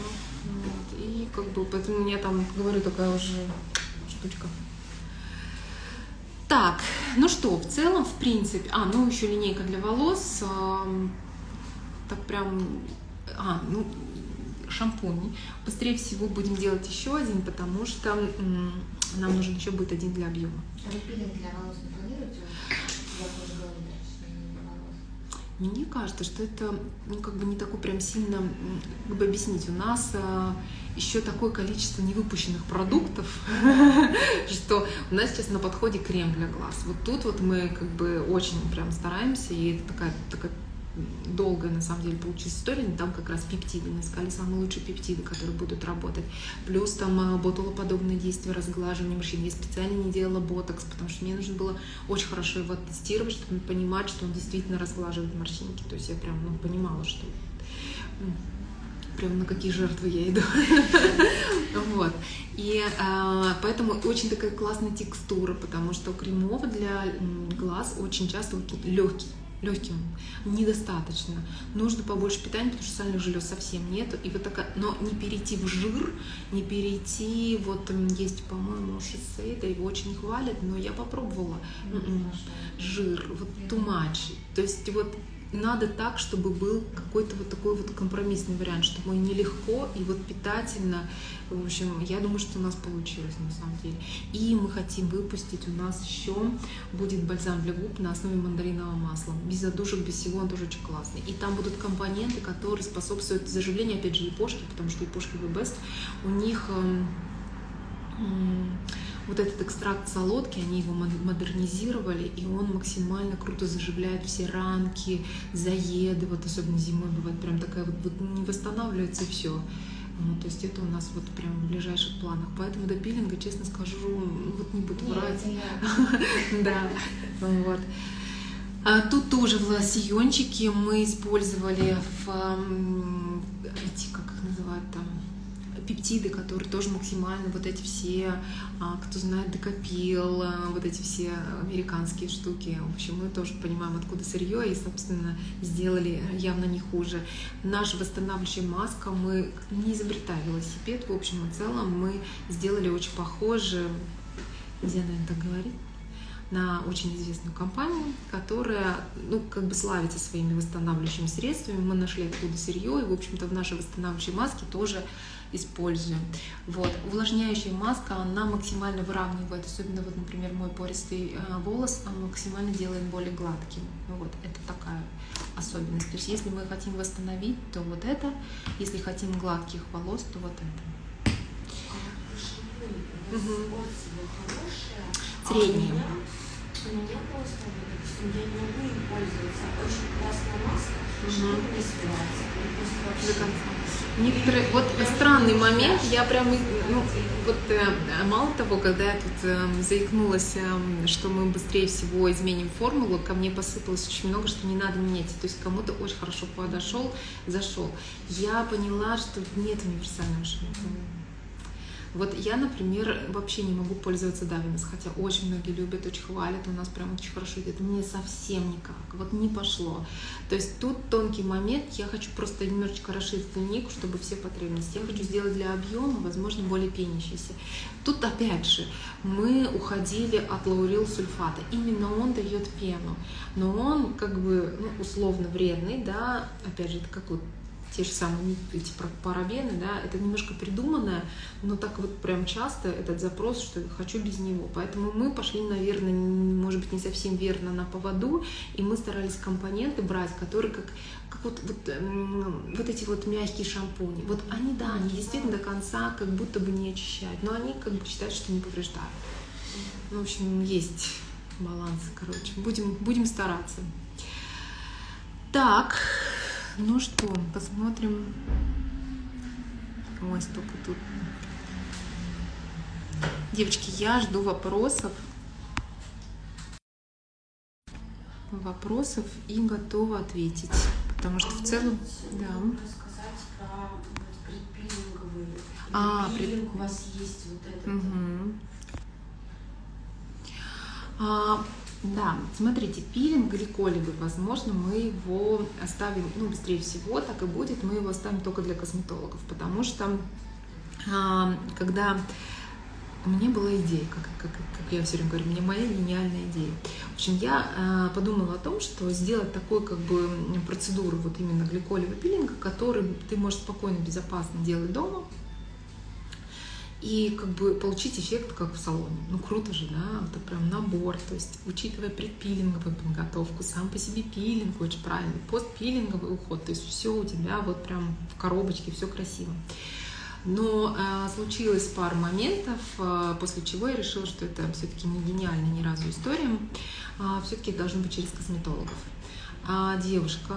Speaker 1: Вот. И как бы, поэтому меня там, говорю, такая уже штучка. Так, ну что, в целом, в принципе, а, ну еще линейка для волос, так прям, а, ну, шампунь. Быстрее всего будем делать еще один, потому что нам нужен еще будет один для объема.
Speaker 2: А вы пилинг для волос не планируете?
Speaker 1: Мне кажется, что это ну, как бы не такой прям сильно, как бы объяснить, у нас а, еще такое количество невыпущенных продуктов, *laughs* что у нас сейчас на подходе крем для глаз. Вот тут вот мы как бы очень прям стараемся, и это такая, такая долгая на самом деле получилась история, но там как раз пептиды, мы искали самые лучшие пептиды, которые будут работать. Плюс там а, ботулоподобное действие разглаживания морщин. Я специально не делала ботокс, потому что мне нужно было очень хорошо его тестировать, чтобы понимать, что он действительно разглаживает морщинки. То есть я прям ну, понимала, что прям на какие жертвы я иду. *laughs* Вот. И а, поэтому очень такая классная текстура, потому что кремов для глаз очень часто легкий легкий он, недостаточно. Нужно побольше питания, потому что сальных желез совсем нет. И вот такая, но не перейти в жир, не перейти, вот есть, по-моему, Шисейда, его очень хвалят, но я попробовала. М-м. Жир, вот much. То есть вот надо так, чтобы был какой-то вот такой вот компромиссный вариант, чтобы нелегко и вот питательно. В общем, я думаю, что у нас получилось на самом деле. И мы хотим выпустить у нас еще будет бальзам для губ на основе мандаринового масла. Без задушек, без всего, он тоже очень классный. И там будут компоненты, которые способствуют заживлению, опять же, япошки, потому что япошки The Best, у них эм, м, вот этот экстракт солодки, они его модернизировали, и он максимально круто заживляет все ранки, заеды, вот особенно зимой бывает прям такая вот, вот не восстанавливается все. Ну, то есть это у нас вот прям в ближайших планах. Поэтому до пилинга, честно скажу, вот не буду врать. *laughs* Да, вот. А тут тоже в лосьончике мы использовали в эти, как их называют там, пептиды, которые тоже максимально вот эти все, а, кто знает, декапил, а, вот эти все американские штуки. В общем, мы тоже понимаем, откуда сырье, и, собственно, сделали явно не хуже. Наша восстанавливающая маска, мы не изобретали велосипед, в общем и целом, мы сделали очень похоже, нельзя, наверное, так говорить, на очень известную компанию, которая, ну, как бы славится своими восстанавливающими средствами. Мы нашли откуда сырье, и, в общем-то, в нашей восстанавливающей маске тоже используем. Вот. Увлажняющая маска, она максимально выравнивает, особенно, вот, например, мой пористый э, волос, она максимально делает более гладким. Ну, вот, это такая особенность. То есть, если мы хотим восстановить, то вот это, если хотим гладких волос, то вот это. Угу. Средние.
Speaker 3: У меня просто, допустим, я не могу им пользоваться. Очень классная маска, угу. чтобы не сливаться. До конца.
Speaker 1: Некоторые, вот странный момент, я прям, ну, вот э, мало того, когда я тут э, заикнулась, э, что мы быстрее всего изменим формулу, ко мне посыпалось очень много, что не надо менять. То есть кому-то очень хорошо подошел, зашел. Я поняла, что нет универсального шампуня. Вот я, например, вообще не могу пользоваться Давинес, хотя очень многие любят, очень хвалят, у нас прям очень хорошо идет. Мне совсем никак, вот не пошло. То есть тут тонкий момент, я хочу просто немножечко расширить тунику, чтобы все потребности. Я хочу сделать для объема, возможно, более пенящийся. Тут опять же, мы уходили от лаурил сульфата. Именно он дает пену, но он как бы ну, условно вредный, да, опять же, это как вот те же самые эти парабены, да, это немножко придуманное, но так вот прям часто этот запрос, что хочу без него. Поэтому мы пошли, наверное, может быть, не совсем верно на поводу, и мы старались компоненты брать, которые как, как вот, вот, эм, вот эти вот мягкие шампуни. Вот они, да, они действительно до конца как будто бы не очищают, но они как бы считают, что не повреждают. Ну, в общем, есть баланс, короче. Будем, будем стараться. Так, ну что, посмотрим. Ой, столько тут. Девочки, я жду вопросов. Вопросов и готова ответить. Потому что в целом... Да.
Speaker 3: Про.
Speaker 1: А,
Speaker 3: предпилинг у вас есть вот этот.
Speaker 1: Угу. А, да, смотрите, пилинг гликолевый, возможно, мы его оставим, ну, быстрее всего, так и будет, мы его оставим только для косметологов, потому что а, когда у меня была идея, как, как, как я все время говорю, меня моя гениальная идея. В общем, я а, подумала о том, что сделать такую как бы процедуру вот именно гликолевого пилинга, который ты можешь спокойно, безопасно делать дома, и как бы получить эффект, как в салоне. Ну, круто же, да, это прям набор, то есть учитывая предпилинговую подготовку, сам по себе пилинг очень правильный, постпилинговый уход, то есть все у тебя вот прям в коробочке, все красиво. Но э, случилось пару моментов, э, после чего я решила, что это все-таки не гениальная ни разу история, э, а все-таки должно быть через косметологов. А девушка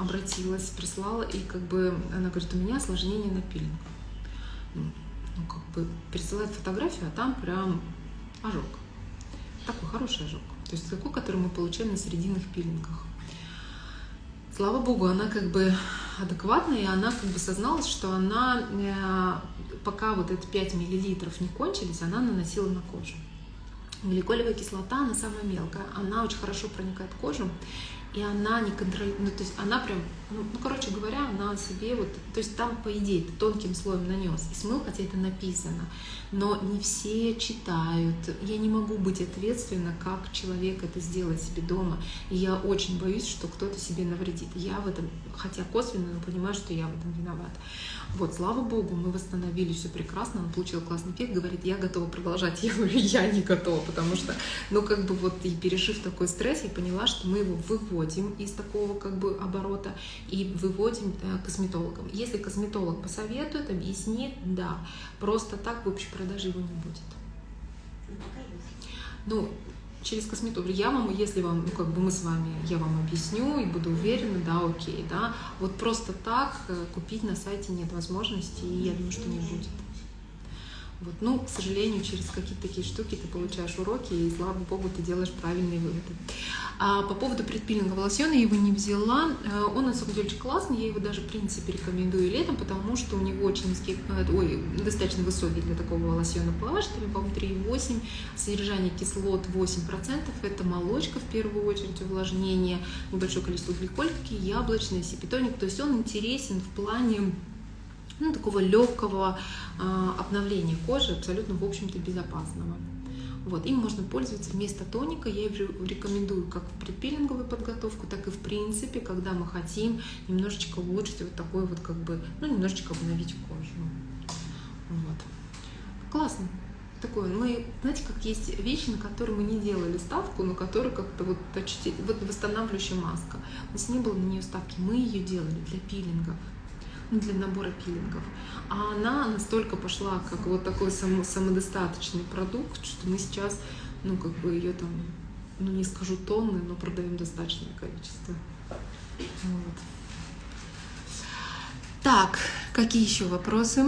Speaker 1: обратилась, прислала, и как бы она говорит, у меня осложнение на пилинг ну, как бы присылает фотографию, а там прям ожог. Такой хороший ожог. То есть такой, который мы получаем на срединных пилингах. Слава богу, она как бы адекватная, и она как бы созналась, что она, э, пока вот эти 5 миллилитров не кончились, она наносила на кожу. Гликолевая кислота, она самая мелкая, она очень хорошо проникает в кожу, и она не контролирует, ну, то есть она прям, ну, ну, короче говоря, она себе вот, то есть там, по идее, тонким слоем нанес и смыл, хотя это написано, но не все читают, я не могу быть ответственна, как человек это сделает себе дома, и я очень боюсь, что кто-то себе навредит, я в этом, хотя косвенно, но понимаю, что я в этом виновата. Вот, слава богу, мы восстановили все прекрасно, он получил классный эффект, говорит, я готова продолжать. Я говорю, *laughs* я не готова, потому что, ну, как бы вот и пережив такой стресс, я поняла, что мы его выводим из такого как бы оборота и выводим э, косметологам. Если косметолог посоветует, объяснит, да, просто так в общей продаже его не будет. Ну, через косметологию. Я вам, если вам, ну, как бы мы с вами, я вам объясню и буду уверена, да, окей, да. Вот просто так э, купить на сайте нет возможности, и я думаю, что не будет. Вот. Ну, к сожалению, через какие-то такие штуки ты получаешь уроки, и, слава богу, ты делаешь правильные выводы. А по поводу предпилингового лосьона я его не взяла. Э, он, на самом деле, очень классный. Я его даже, в принципе, рекомендую летом, потому что у него очень низкий, э, ой, достаточно высокий для такого лосьона pH, по-моему, 3,8. Содержание кислот 8%. Это молочка, в первую очередь, увлажнение, небольшое количество гликольки, яблочный, сепитоник. То есть он интересен в плане ну, такого легкого э, обновления кожи, абсолютно, в общем-то, безопасного. Вот, им можно пользоваться вместо тоника. Я рекомендую как в предпилинговую подготовку, так и в принципе, когда мы хотим немножечко улучшить вот такой вот как бы, ну, немножечко обновить кожу. Вот. Классно. Такое, мы, знаете, как есть вещи, на которые мы не делали ставку, но которые как-то вот почти, вот восстанавливающая маска. У нас не было на нее ставки, мы ее делали для пилинга, для набора пилингов. А она настолько пошла как вот такой само, самодостаточный продукт, что мы сейчас, ну, как бы ее там, ну, не скажу тонны, но продаем достаточное количество. Вот. Так, какие еще вопросы?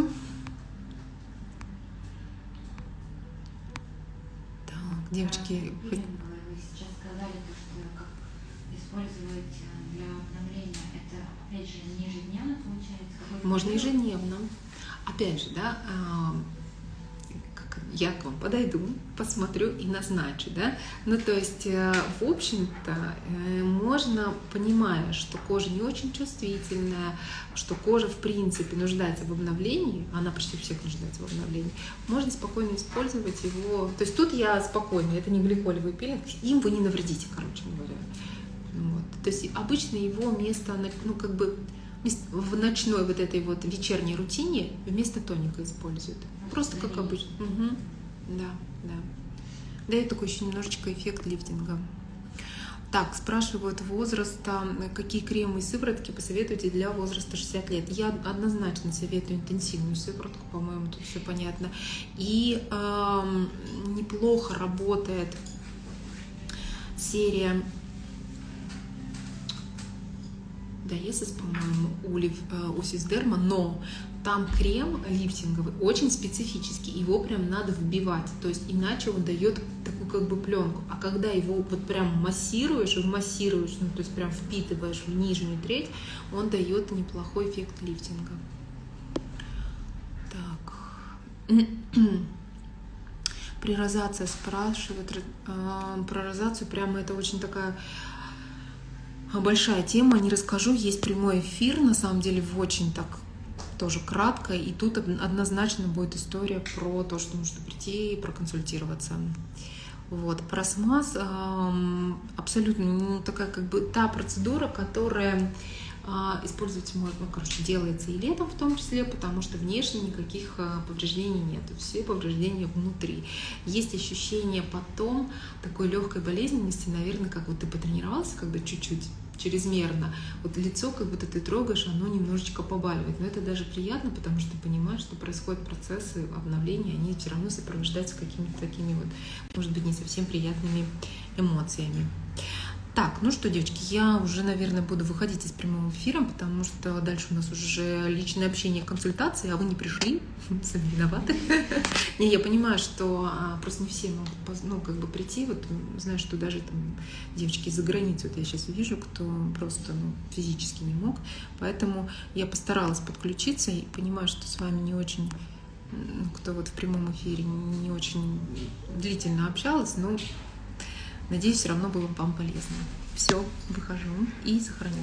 Speaker 1: Так, девочки.
Speaker 4: Вы сейчас сказали, что как использовать для обновления, это опять же не ежедневно получается?
Speaker 1: Можно ежедневно опять же, да, как я к вам подойду, посмотрю и назначу, да. Ну, то есть, э, в общем-то, э, можно, понимая, что кожа не очень чувствительная, что кожа, в принципе, нуждается в обновлении, она почти всех нуждается в обновлении, можно спокойно использовать его. То есть тут я спокойно, это не гликолевый пилинг, им вы не навредите, короче говоря. Вот. То есть обычно его место, ну, как бы в ночной вот этой вот вечерней рутине вместо тоника используют. Просто как обычно. Угу. Да, да. Дает такой еще немножечко эффект лифтинга. Так, спрашивают возраста, какие кремы и сыворотки посоветуете для возраста 60 лет. Я однозначно советую интенсивную сыворотку, по-моему, тут все понятно. И э, неплохо работает серия Доесис, по-моему, у, э, у Сисдерма, но там крем лифтинговый очень специфический, его прям надо вбивать, то есть иначе он дает такую как бы пленку. А когда его вот прям массируешь и массируешь, ну то есть прям впитываешь в нижнюю треть, он дает неплохой эффект лифтинга. Так. *clears throat* При розации спрашивают, э, про розацию прямо это очень такая большая тема, не расскажу. Есть прямой эфир, на самом деле, в очень так тоже кратко, и тут однозначно будет история про то, что нужно прийти и проконсультироваться. Вот. Про смаз абсолютно ну, такая как бы та процедура, которая использовать можно, ну, короче, делается и летом в том числе, потому что внешне никаких э, повреждений нет, все повреждения внутри. Есть ощущение потом такой легкой болезненности, наверное, как вот ты потренировался, когда чуть-чуть чрезмерно. Вот лицо, как будто ты трогаешь, оно немножечко побаливает. Но это даже приятно, потому что понимаешь, что происходят процессы обновления, они все равно сопровождаются какими-то такими вот, может быть, не совсем приятными эмоциями. Так, ну что, девочки, я уже, наверное, буду выходить из прямого эфира, потому что дальше у нас уже личное общение, консультации, а вы не пришли, *laughs* сами виноваты. *laughs* Не, я понимаю, что а, просто не все могут, ну, как бы прийти, вот, знаю, что даже там девочки за границей, вот я сейчас вижу, кто просто, ну, физически не мог, поэтому я постаралась подключиться и понимаю, что с вами не очень кто вот в прямом эфире не очень длительно общалась, но Надеюсь, все равно было вам полезно. Все, выхожу и сохраню.